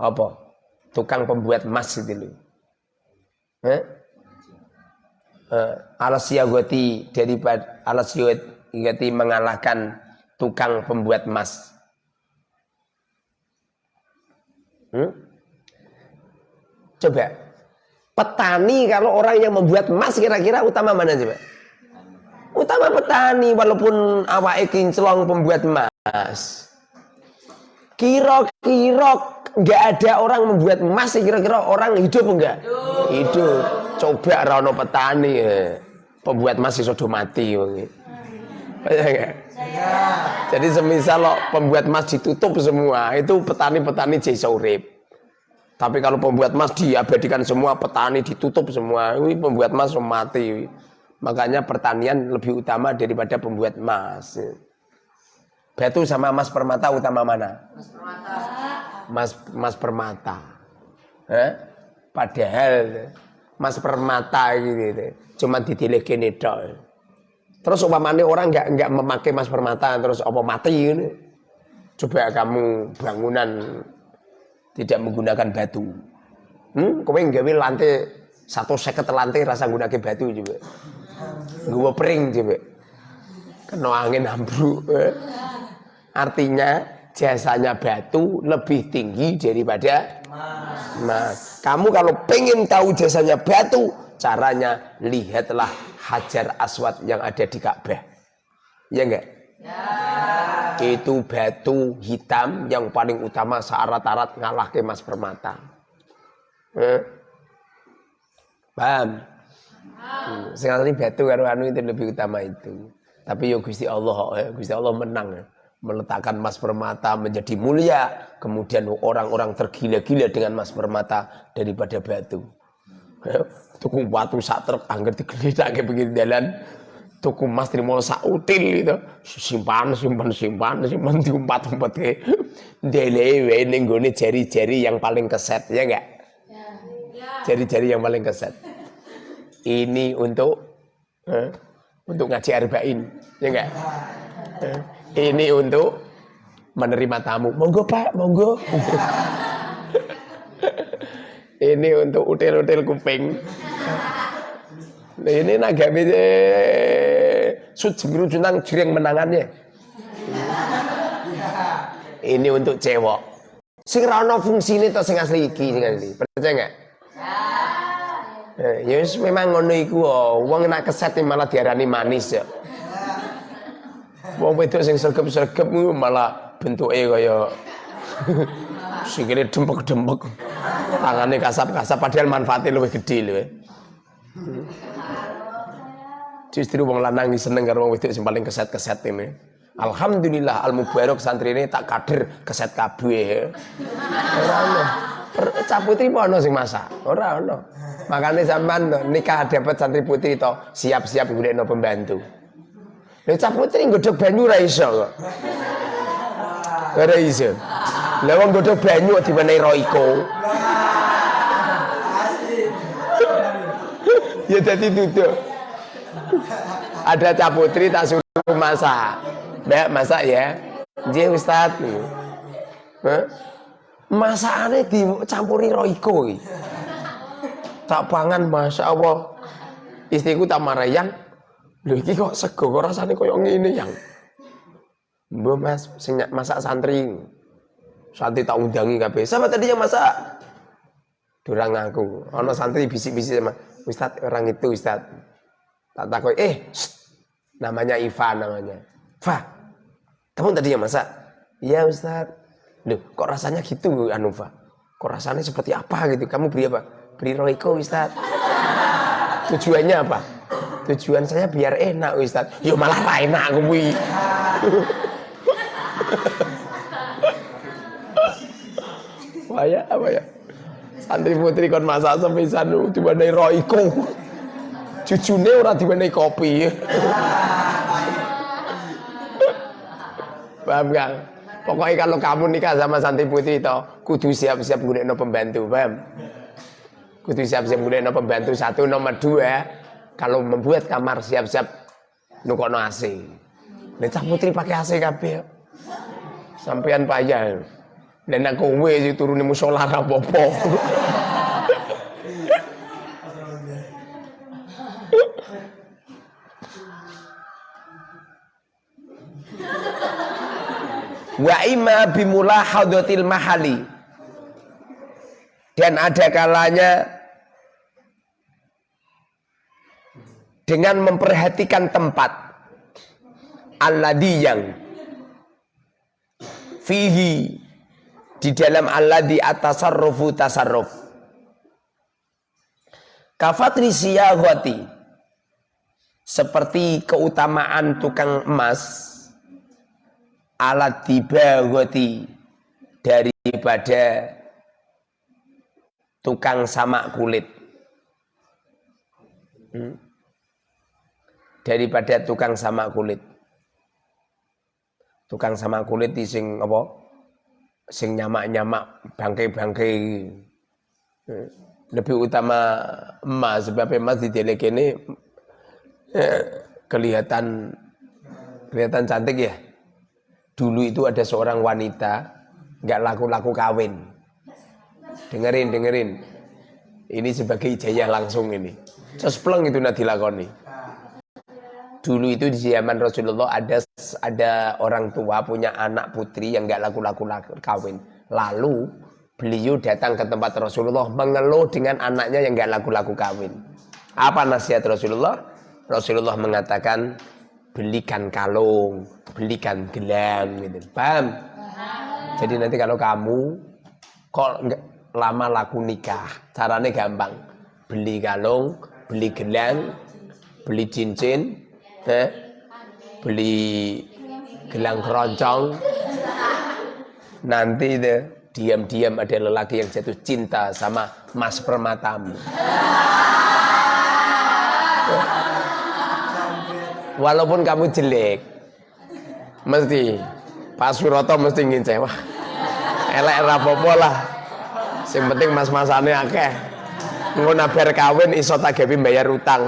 apa? Tukang pembuat emas itu loh. Eh? Uh, ala siyawati daripada ala siyawati mengalahkan tukang pembuat emas. Hmm? Coba petani kalau orang yang membuat emas kira-kira utama mana coba? Utama petani walaupun awak kinclong pembuat emas. Kira-kira nggak ada orang membuat emas kira-kira orang hidup enggak? Hidup. Coba rano petani ya. Pembuat emas sudah mati jadi semisal lo pembuat emas ditutup semua, itu petani-petani jadi urip. Tapi kalau pembuat emas diabadikan semua, petani ditutup semua, ini pembuat emas mati. Makanya pertanian lebih utama daripada pembuat emas. Batu sama emas permata utama mana? Emas permata. Mas mas permata. Eh? Padahal mas permata gitu, cuma ditilih gini dong. Terus umpamanya orang nggak nggak memakai mas permata terus apa mati ini. Coba kamu bangunan tidak menggunakan batu. Hmm, kowe nggawe lantai satu seket lantai rasa gunakan batu juga. Gue pering coba. Kena angin ambruk. Eh. Artinya jasanya batu lebih tinggi daripada mas. Kamu kalau pengen tahu jasanya batu, caranya lihatlah Hajar Aswad yang ada di Ka'bah. Ya enggak? Ya. Itu batu hitam yang paling utama syarat-syarat ngalah ke mas permata. Eh? Paham? Hmm. Sekarang ini batu karo anu itu lebih utama itu. Tapi yo Gusti Allah, ya. Gusti Allah menang ya. Meletakkan mas permata menjadi mulia, kemudian orang-orang tergila-gila dengan mas permata daripada batu. Ya tuku batu sak truk angger kayak begini jalan tuku mas trimo sak util itu. Simpan simpan simpan simpan diumpat-umpat ke delewe ning gone jari-jari yang paling keset ya enggak ya. jari-jari yang paling keset. Ini untuk eh, untuk ngaji arba'in ya enggak eh, ini untuk menerima tamu monggo pak monggo [laughs] ini untuk util-util kuping Nah, ini sud biru junang jering menangannya. Ini untuk cewek. Sing fungsi ini to sing asli iki sing asli. Percaya enggak? Ya, ya memang ngono iku oh. Wong nak keset malah diarani manis ya. Wong wedok sing sergep-sergep malah bentuke kaya [laughs] sikile dempek-dempek. Tangane kasap-kasap padahal manfaatnya lebih gede lho. Justru wong lanang seneng karo wong wedok sing paling keset-keset ini. Alhamdulillah al mubarak santri ini tak kader keset kabeh. Ora ono. Cah putri apa ono sing masak? Ora ono. Makanya sampean nikah dapat santri putri to siap-siap golekno pembantu. Lha cah putri nggodhog banyu ora iso kok. Ora iso. Lah wong nggodhog banyu diwenehi Royco. [laughs] ya jadi duduk. Ada cap putri tak suruh masak. Mbak masak ya. Jadi Ustaz. Masakannya dicampuri roiko Tak pangan Masya Allah. Istriku tak marah Loh ini kok sego? Kok rasanya yang ini yang? Mbak mas masak santri Santri tak undangi kabeh. Siapa tadi yang masak? Durang aku. Ono santri bisik-bisik sama Ustaz orang itu Ustaz. Tak takut eh shh, namanya Ivan namanya. Fa kamu tadi yang masak? Iya Ustaz. Loh, kok rasanya gitu anu Fa kok rasanya seperti apa gitu? Kamu beri apa? Beri roiko Ustaz. Tujuannya apa tujuan saya biar enak Ustaz yo malah lah enak kuwi Wah ya apa ya santri putri kon masak sepisan tiba roiko Jujune ora diwenehi kopi. Paham Kang? Pokoknya kalau kamu nikah sama Santi Putri itu kudu siap-siap no pembantu, paham? Kudu siap-siap no pembantu satu, nomor dua, kalau membuat kamar siap-siap nukono AC. Nek Putri pakai AC kabeh. Sampean payah. Dan aku kowe turun musola ra wa imma bimulahadatil mahali dan ada kalanya dengan memperhatikan tempat. Alladhi yang fihi di dalam alladhi atasarrufu tasarruf. Kafatri siyahwati seperti keutamaan tukang emas alat dibagoti daripada tukang samak kulit. Hmm? Daripada tukang samak kulit tukang samak kulit di sing apa sing nyamak-nyamak bangkai-bangkai lebih utama emas sebab emas di ini eh, kelihatan kelihatan cantik ya Dulu itu ada seorang wanita nggak laku-laku kawin. Dengerin, dengerin. Ini sebagai ijazah langsung ini. Cespleng itu nanti dilakoni. Dulu itu di zaman Rasulullah ada ada orang tua punya anak putri yang nggak laku-laku kawin. Lalu beliau datang ke tempat Rasulullah mengeluh dengan anaknya yang nggak laku-laku kawin. Apa nasihat Rasulullah? Rasulullah mengatakan belikan kalung, belikan gelang gitu. Paham? Jadi nanti kalau kamu kok nggak lama laku nikah, caranya gampang. Beli kalung, beli gelang, beli cincin, beli gelang keroncong. Nanti itu diam-diam ada lelaki yang jatuh cinta sama mas permatamu walaupun kamu jelek mesti Pak Suroto mesti ngince wah elek rapopo lah. Sing penting mas-masane akeh. Ngono bar kawin iso tagepi bayar utang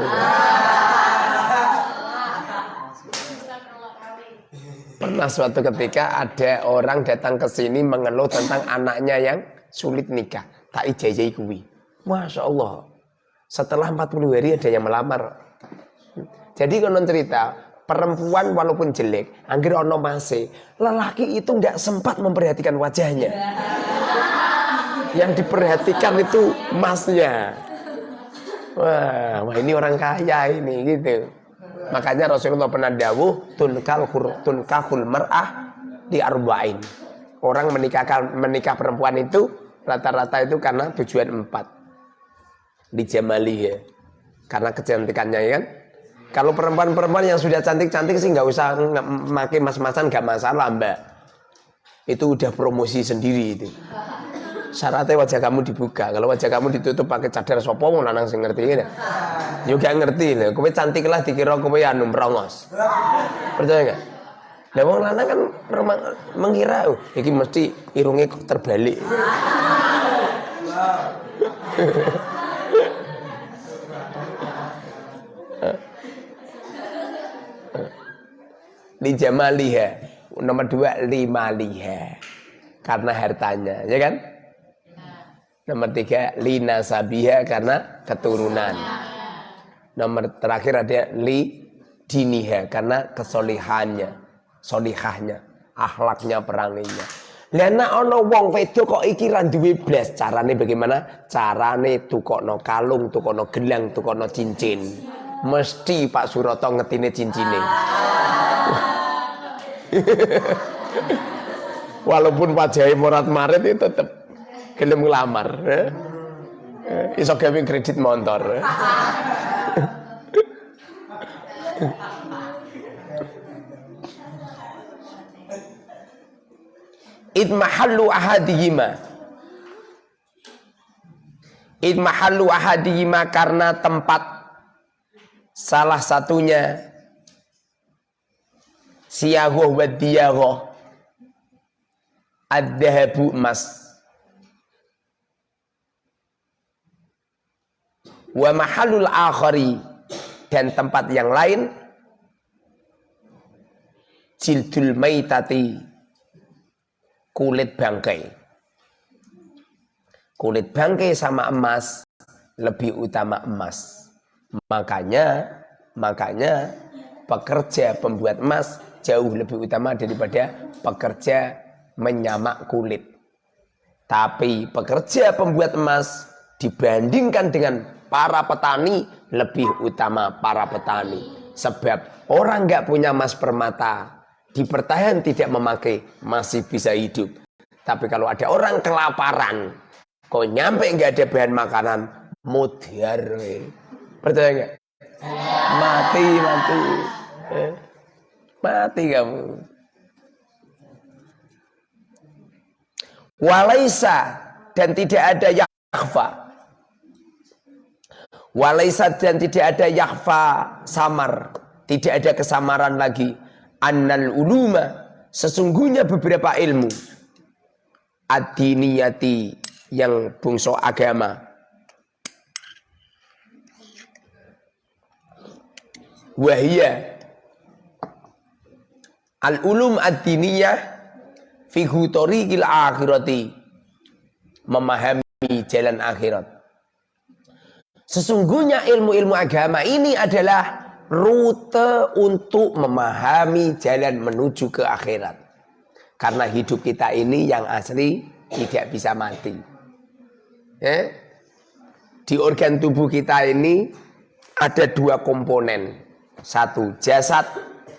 pernah suatu ketika ada orang datang ke sini mengeluh tentang anaknya yang sulit nikah tak ijazah kuwi Masya Allah setelah 40 hari ada yang melamar jadi konon cerita, perempuan walaupun jelek, angger ono mase, lelaki itu nggak sempat memperhatikan wajahnya. Yang diperhatikan itu masnya. Wah, wah ini orang kaya ini gitu. Makanya Rasulullah pernah dawuh tunkal tunkahul mar'ah di arba'in. Orang menikahkan menikah perempuan itu rata-rata itu karena tujuan empat. Di jamali ya. Karena kecantikannya ya kan kalau perempuan-perempuan yang sudah cantik-cantik sih nggak usah pakai mas-masan nggak masalah mbak. Itu udah promosi sendiri itu. Syaratnya wajah kamu dibuka. Kalau wajah kamu ditutup pakai cadar sopo mau nanang sing ngerti ya. Juga ngerti lah. Kowe cantik lah dikira kowe anu merongos. Percaya nggak? Lah wong lanang kan mengira oh, iki mesti irunge terbalik. li jamaliha. Nomor dua lima liha. Karena hartanya, ya kan? Nomor tiga lina sabiha karena keturunan. Nomor terakhir ada li diniha karena kesolihannya, solihahnya, akhlaknya, peranginya. Lena ono wong wedo kok iki ra duwe carane bagaimana? Carane tukokno kalung, tukokno gelang, tukokno cincin. Mesti Pak Suroto ngetine cincine. [laughs] Walaupun wajahnya morat marit itu tetap gelem ngelamar. Iso gawe kredit motor. Eh? Idmahallu ahadihima Idmahallu ahadihima karena tempat salah satunya siyagoh wa diyagoh ad-dhahabu emas wa mahalul akhari. Dan tempat yang lain. Jildul maitati. Kulit bangkai. Kulit bangkai sama emas. Lebih utama emas. Makanya makanya pekerja pembuat emas jauh lebih utama daripada pekerja menyamak kulit. Tapi pekerja pembuat emas dibandingkan dengan para petani lebih utama para petani. Sebab orang nggak punya emas permata, dipertahan tidak memakai, masih bisa hidup. Tapi kalau ada orang kelaparan, kok nyampe nggak ada bahan makanan, mutiar. Percaya nggak? Mati, mati. Eh, mati kamu. Walaisa dan tidak ada yakfa Walaisa dan tidak ada yakfa samar. Tidak ada kesamaran lagi. Annal uluma. Sesungguhnya beberapa ilmu. Adiniyati yang bungso agama. Wahia. Al-ulum ad-diniyah akhirati. Memahami jalan akhirat. Sesungguhnya ilmu-ilmu agama ini adalah rute untuk memahami jalan menuju ke akhirat. Karena hidup kita ini yang asli tidak bisa mati. Ya? Di organ tubuh kita ini ada dua komponen. Satu jasad,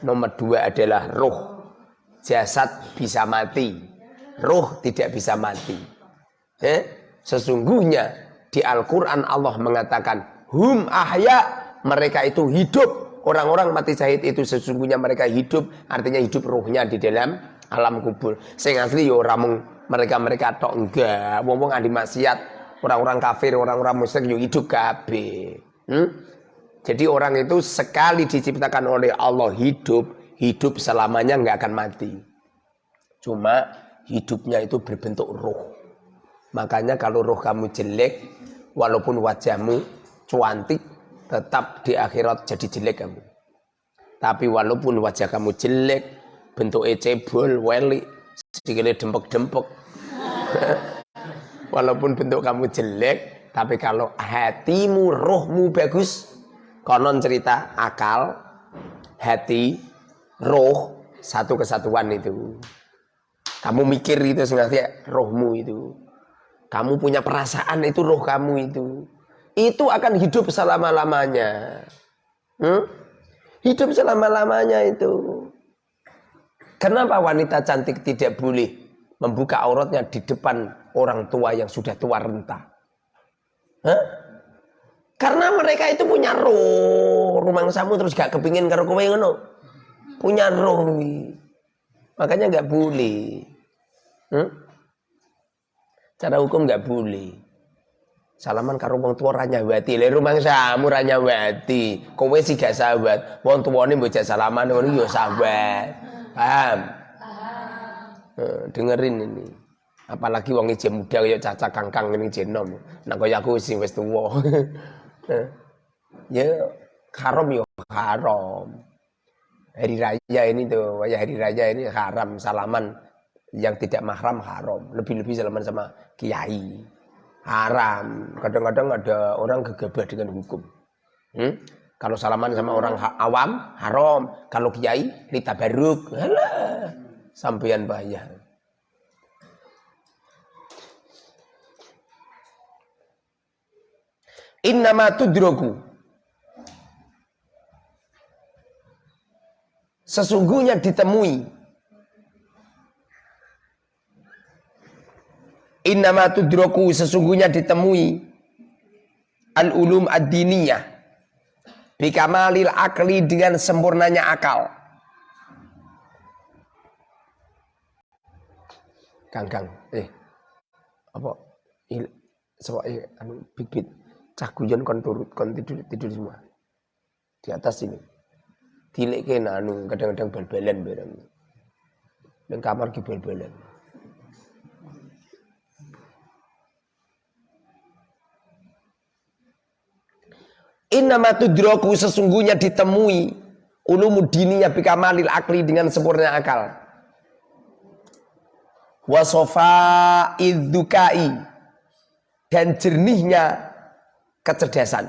nomor dua adalah roh. Jasad bisa mati, roh tidak bisa mati. Ya? Sesungguhnya di Al-Quran Allah mengatakan, Hum ahya, mereka itu hidup. Orang-orang mati syahid itu sesungguhnya mereka hidup, artinya hidup ruhnya di dalam alam kubur. Sing asli yo ya ramung mereka-mereka tok enggak. Wong-wong adi maksiat, orang-orang kafir, orang-orang musyrik yo hidup kabeh. Hmm? Jadi orang itu sekali diciptakan oleh Allah hidup, hidup selamanya nggak akan mati. Cuma hidupnya itu berbentuk roh. Makanya kalau roh kamu jelek, walaupun wajahmu cuantik tetap di akhirat jadi jelek kamu. Tapi walaupun wajah kamu jelek bentuk cebol weli sikile dempek-dempek. [laughs] Walaupun bentuk kamu jelek tapi kalau hatimu rohmu bagus konon cerita akal hati roh satu kesatuan itu. Kamu mikir itu sebenarnya rohmu itu kamu punya perasaan itu roh kamu itu. Itu akan hidup selama-lamanya. Hmm? Hidup selama-lamanya itu. Kenapa wanita cantik tidak boleh membuka auratnya di depan orang tua yang sudah tua renta? Hah? Karena mereka itu punya roh. Rumah samu terus gak kepingin karo kowe ngono. Punya roh. Makanya gak boleh. Hmm? Cara hukum nggak boleh. Salaman karo wong tua ranya wati. Le rumah samu ranya wati. Kowe sih gak sahabat. Wong tuwane mbok salaman ngono yo sahabat. Paham? Paham. dengerin ini. Apalagi wong ije muda kaya caca kangkang ini jenom. Nah kaya aku sing wis tuwa. [laughs] ya haram yo haram. Hari raya ini tuh, hari raya ini haram salaman yang tidak mahram haram. Lebih-lebih salaman sama kiai. Haram. Kadang-kadang ada orang gegabah dengan hukum. Hmm? kalau salaman sama orang awam haram. Kalau kiai lita baruk Alah, sampean bayar. Innama tudroku Sesungguhnya ditemui Innama tudroku sesungguhnya ditemui al-ulum ad-diniyah bikamalil akli dengan sempurnanya akal. Kang Kang, eh apa il sebab eh, anu bit bit cah guyon kon turut kon tidur tidur semua di atas ini. Tilek kena anu kadang-kadang bal-balan bareng. Dan kamar ki bal-balan. Innama tudroku sesungguhnya ditemui ulumudininya bikamalil akli dengan sempurna akal. Wasofa iddukai dan jernihnya kecerdasan.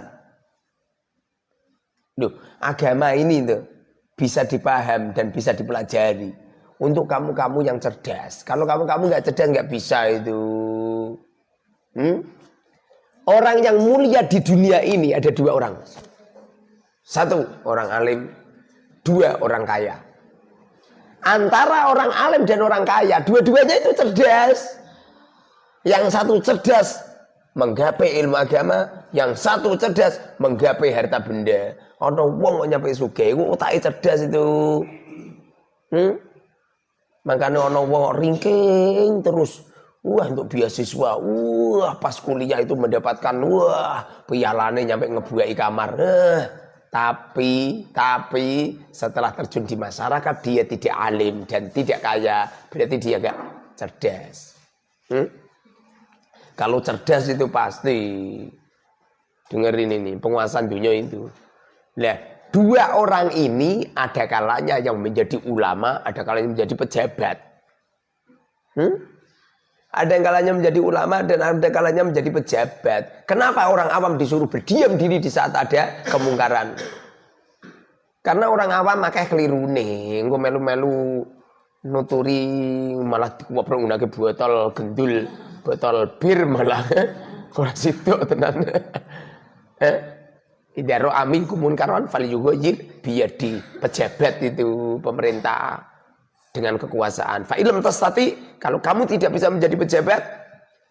Loh, agama ini tuh bisa dipaham dan bisa dipelajari untuk kamu-kamu yang cerdas. Kalau kamu-kamu nggak cerdas nggak bisa itu. Hmm? Orang yang mulia di dunia ini ada dua orang. Satu orang alim, dua orang kaya. Antara orang alim dan orang kaya, dua-duanya itu cerdas. Yang satu cerdas menggapai ilmu agama, yang satu cerdas menggapai harta benda. Ono wong kok nyampe sugih, iku otake cerdas itu. Hmm? Makanya ono wong ringking terus. Wah untuk beasiswa, wah pas kuliah itu mendapatkan wah pialane nyampe ngebuai kamar. Eh, tapi, tapi setelah terjun di masyarakat dia tidak alim dan tidak kaya. Berarti dia gak cerdas. Hmm? Kalau cerdas itu pasti. Dengerin ini, penguasaan dunia itu. Nah, dua orang ini ada kalanya yang menjadi ulama, ada kalanya menjadi pejabat. Hmm? Ada yang kalanya menjadi ulama dan ada kalanya menjadi pejabat. Kenapa orang awam disuruh berdiam diri di saat ada kemungkaran? Karena orang awam makanya keliru nih. Gue melu-melu nuturi malah dikuap ke botol gendul, botol bir malah. [laughs] Kalau situ tenan. [laughs] Eh? Idaro amin kumun karon fali juga biadi pejabat itu pemerintah dengan kekuasaan. Fa ilm tastati kalau kamu tidak bisa menjadi pejabat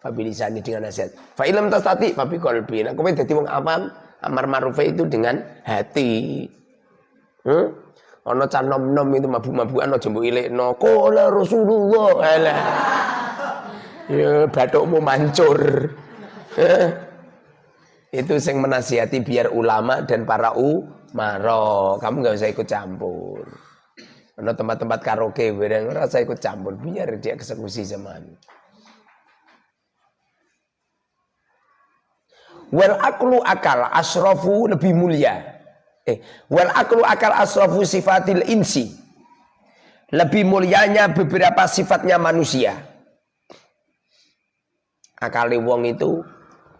fabilisani dengan nasihat. Fa ilm tastati fa bi qalbi. Nah, kowe dadi wong awam amar ma'ruf itu dengan hati. Hmm? Ono can nom-nom itu mabuk-mabukan aja mbok ilekno. Qala Rasulullah. Alah. Ya bathukmu mancur. Eh? Itu sing menasihati biar ulama dan para umaro. Kamu nggak usah ikut campur. Ada tempat-tempat karaoke bareng rasa ikut campur biar dia eksekusi zaman. Wal aklu akal asrafu lebih mulia. Eh, wal aklu akal asrafu sifatil insi. Lebih mulianya beberapa sifatnya manusia. Akali wong itu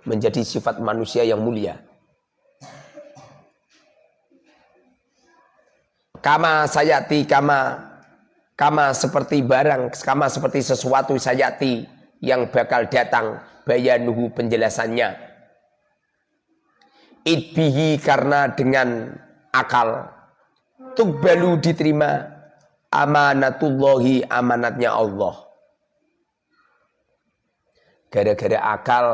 menjadi sifat manusia yang mulia. Kama sayati kama kama seperti barang kama seperti sesuatu sayati yang bakal datang bayanuhu penjelasannya. Idbihi karena dengan akal. Tukbalu diterima amanatullahi amanatnya Allah. Gara-gara akal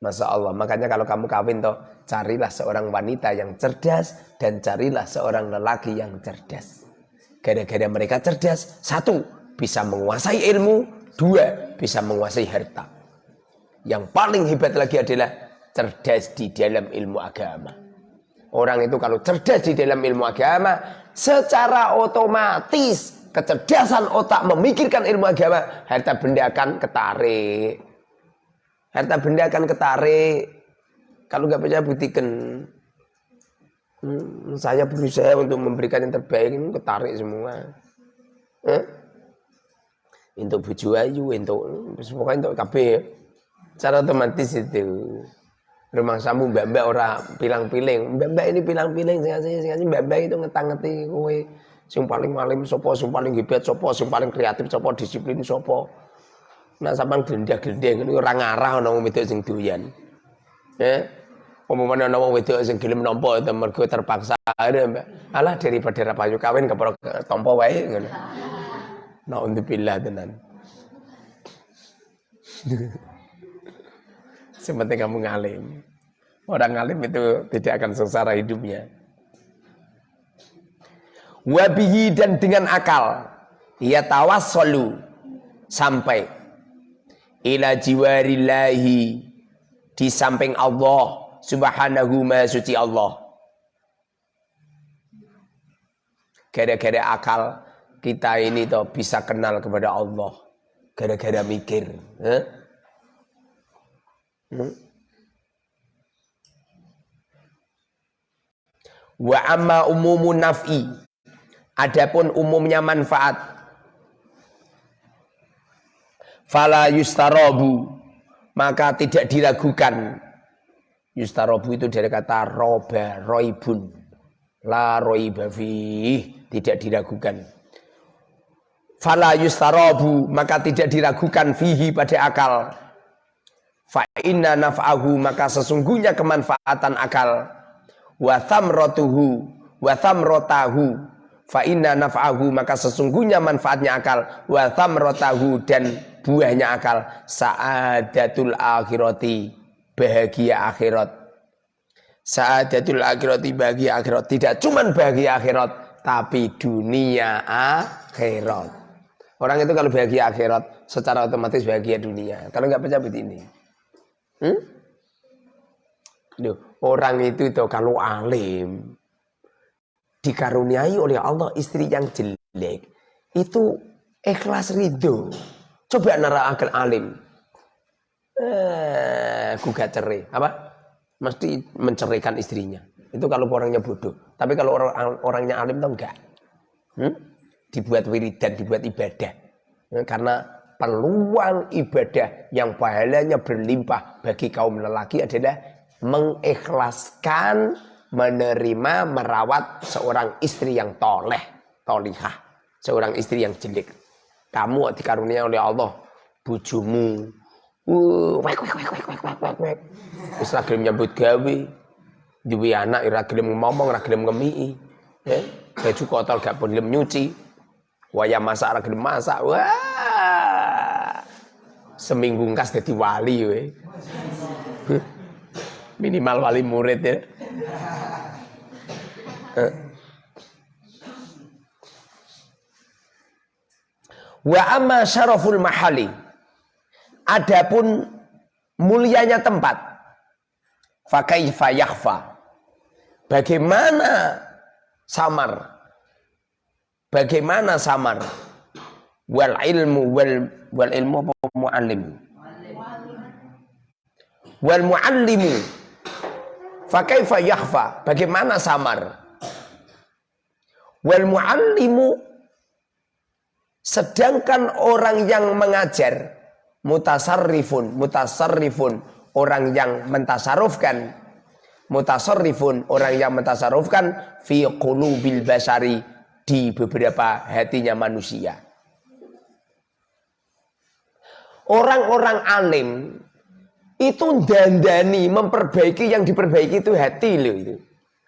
Masa Allah. Makanya kalau kamu kawin toh, carilah seorang wanita yang cerdas dan carilah seorang lelaki yang cerdas. Gara-gara mereka cerdas, satu, bisa menguasai ilmu, dua, bisa menguasai harta. Yang paling hebat lagi adalah cerdas di dalam ilmu agama. Orang itu kalau cerdas di dalam ilmu agama, secara otomatis kecerdasan otak memikirkan ilmu agama, harta benda akan ketarik. Harta benda akan ketarik. Kalau nggak percaya buktikan. Hmm, saya berusaha untuk memberikan yang terbaik ini ketarik semua. Eh? Untuk buju ayu, untuk pokoknya untuk KB. Cara otomatis itu. Rumah samu mbak-mbak ora pilang-piling. Mbak-mbak ini pilang-piling sing mbak-mbak itu ngetang-ngeti kowe sing paling malim sopo, sing paling hebat sopo, sing paling kreatif sopo, disiplin sopo. Nak sampean glendah-glendeng niku ora ngarah wedok sing doyan. Ya. Umpamane ana wong wedok sing gelem nampa mergo terpaksa. Alah daripada ra payu kawin kepro tampa wae ngono. Naudzubillah tenan. [laughs] Sepenting kamu ngalim. Orang ngalim itu tidak akan sengsara hidupnya. Wabihi dan dengan akal. Ia tawas solu sampai ila jiwarillahi di samping Allah subhanahu ma suci Allah gara-gara akal kita ini toh bisa kenal kepada Allah gara-gara mikir eh? hmm? Wa amma umumun naf'i. Adapun umumnya manfaat. Fala yustarobu. Maka tidak diragukan. Yustarobu itu dari kata roba, roibun. La roiba Tidak diragukan. Fala yustarobu. Maka tidak diragukan fihi pada akal. Fa inna naf'ahu. Maka sesungguhnya kemanfaatan akal wa thamratuhu wa thamratahu fa inna naf'ahu maka sesungguhnya manfaatnya akal wa thamratahu dan buahnya akal saadatul akhirati bahagia akhirat saadatul akhirati bahagia akhirat tidak cuman bahagia akhirat tapi dunia akhirat orang itu kalau bahagia akhirat secara otomatis bahagia dunia kalau nggak percaya begini hmm? Loh, orang itu itu kalau alim dikaruniai oleh Allah istri yang jelek itu ikhlas ridho. Coba nara akal alim. Eh, gugat cerai. Apa? Mesti menceraikan istrinya. Itu kalau orangnya bodoh. Tapi kalau orang orangnya alim tuh enggak. Hmm? Dibuat wiridan, dibuat ibadah. Eh, karena peluang ibadah yang pahalanya berlimpah bagi kaum lelaki adalah mengikhlaskan menerima merawat seorang istri yang toleh, tolihah, seorang istri yang jelek. Kamu dikarunia oleh Allah, bujumu, wek wek wek. Wis ra gelem nyambut gawe. Duwe anak ora gelem ngomong, ora gelem ngemiki. Ya, baju kotor gak gelem nyuci. Waya masak ora gelem masak. Wah. Seminggu kas dadi wali we [laughs] minimal wali murid ya. Eh. Wa amma syaraful mahali. Adapun mulianya tempat. Fakaifa yakhfa. Bagaimana samar? Bagaimana samar? Wal ilmu wal wal ilmu apa muallim? Wal muallimu Fakaifa yakhfa? Bagaimana samar? Wal muallimu sedangkan orang yang mengajar mutasarrifun, mutasarrifun orang yang mentasarufkan mutasarrifun orang yang mentasarufkan fi qulubil basari di beberapa hatinya manusia. Orang-orang alim itu dandani memperbaiki yang diperbaiki itu hati loh itu.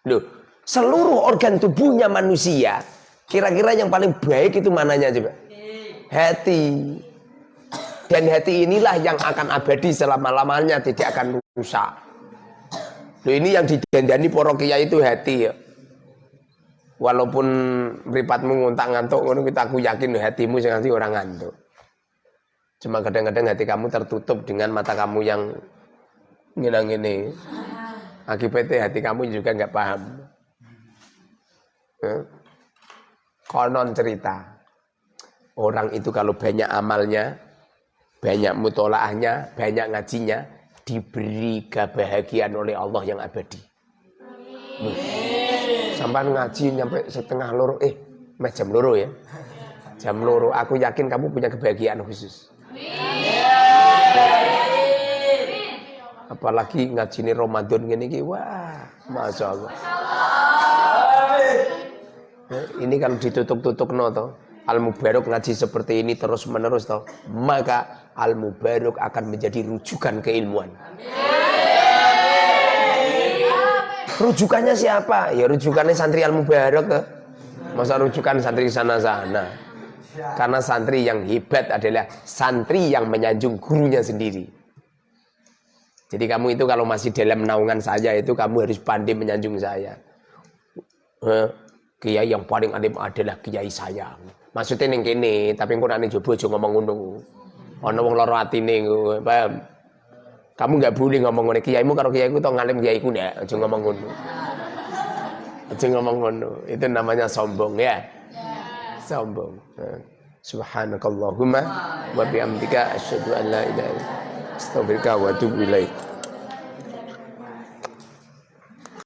Loh, seluruh organ tubuhnya manusia kira-kira yang paling baik itu mananya coba? Hati. Dan hati inilah yang akan abadi selama-lamanya tidak akan rusak. Loh ini yang didandani para kiai itu hati ya. Walaupun meripatmu nguntak ngantuk kita aku yakin hatimu nanti orang ngantuk. Cuma kadang-kadang hati kamu tertutup dengan mata kamu yang ngilang ini. Akibatnya hati kamu juga nggak paham. Eh? Konon cerita. Orang itu kalau banyak amalnya, banyak mutolaahnya, banyak ngajinya, diberi kebahagiaan oleh Allah yang abadi. Sampai ngaji nyampe setengah loro, eh, jam loro ya. Jam loro, aku yakin kamu punya kebahagiaan khusus. Apalagi ngajini Ramadan gini wah, Masya Allah. Eh, ini kan ditutup-tutup no. Al Mubarok ngaji seperti ini terus menerus toh, maka Al Mubarok akan menjadi rujukan keilmuan. Rujukannya siapa? Ya rujukannya santri Al Mubarok toh. Masa rujukan santri sana-sana. Karena santri yang hebat adalah santri yang menyanjung gurunya sendiri. Jadi kamu itu kalau masih dalam naungan saya itu kamu harus pandai menyanjung saya. Eh, kiai yang paling alim adalah kiai saya. Maksudnya neng kene, tapi engko nek jobo ngomong. Ana wong lara atine paham? Kamu nggak boleh ngomong ngono kiaimu karo kiaiku to ngalim kiaiku ndak, aja ngomong ngono. Aja ngomong ngono. Itu namanya sombong ya sombong. Subhanakallahumma wa bihamdika asyhadu an la ilaha illa anta astaghfiruka wa atubu ilaik.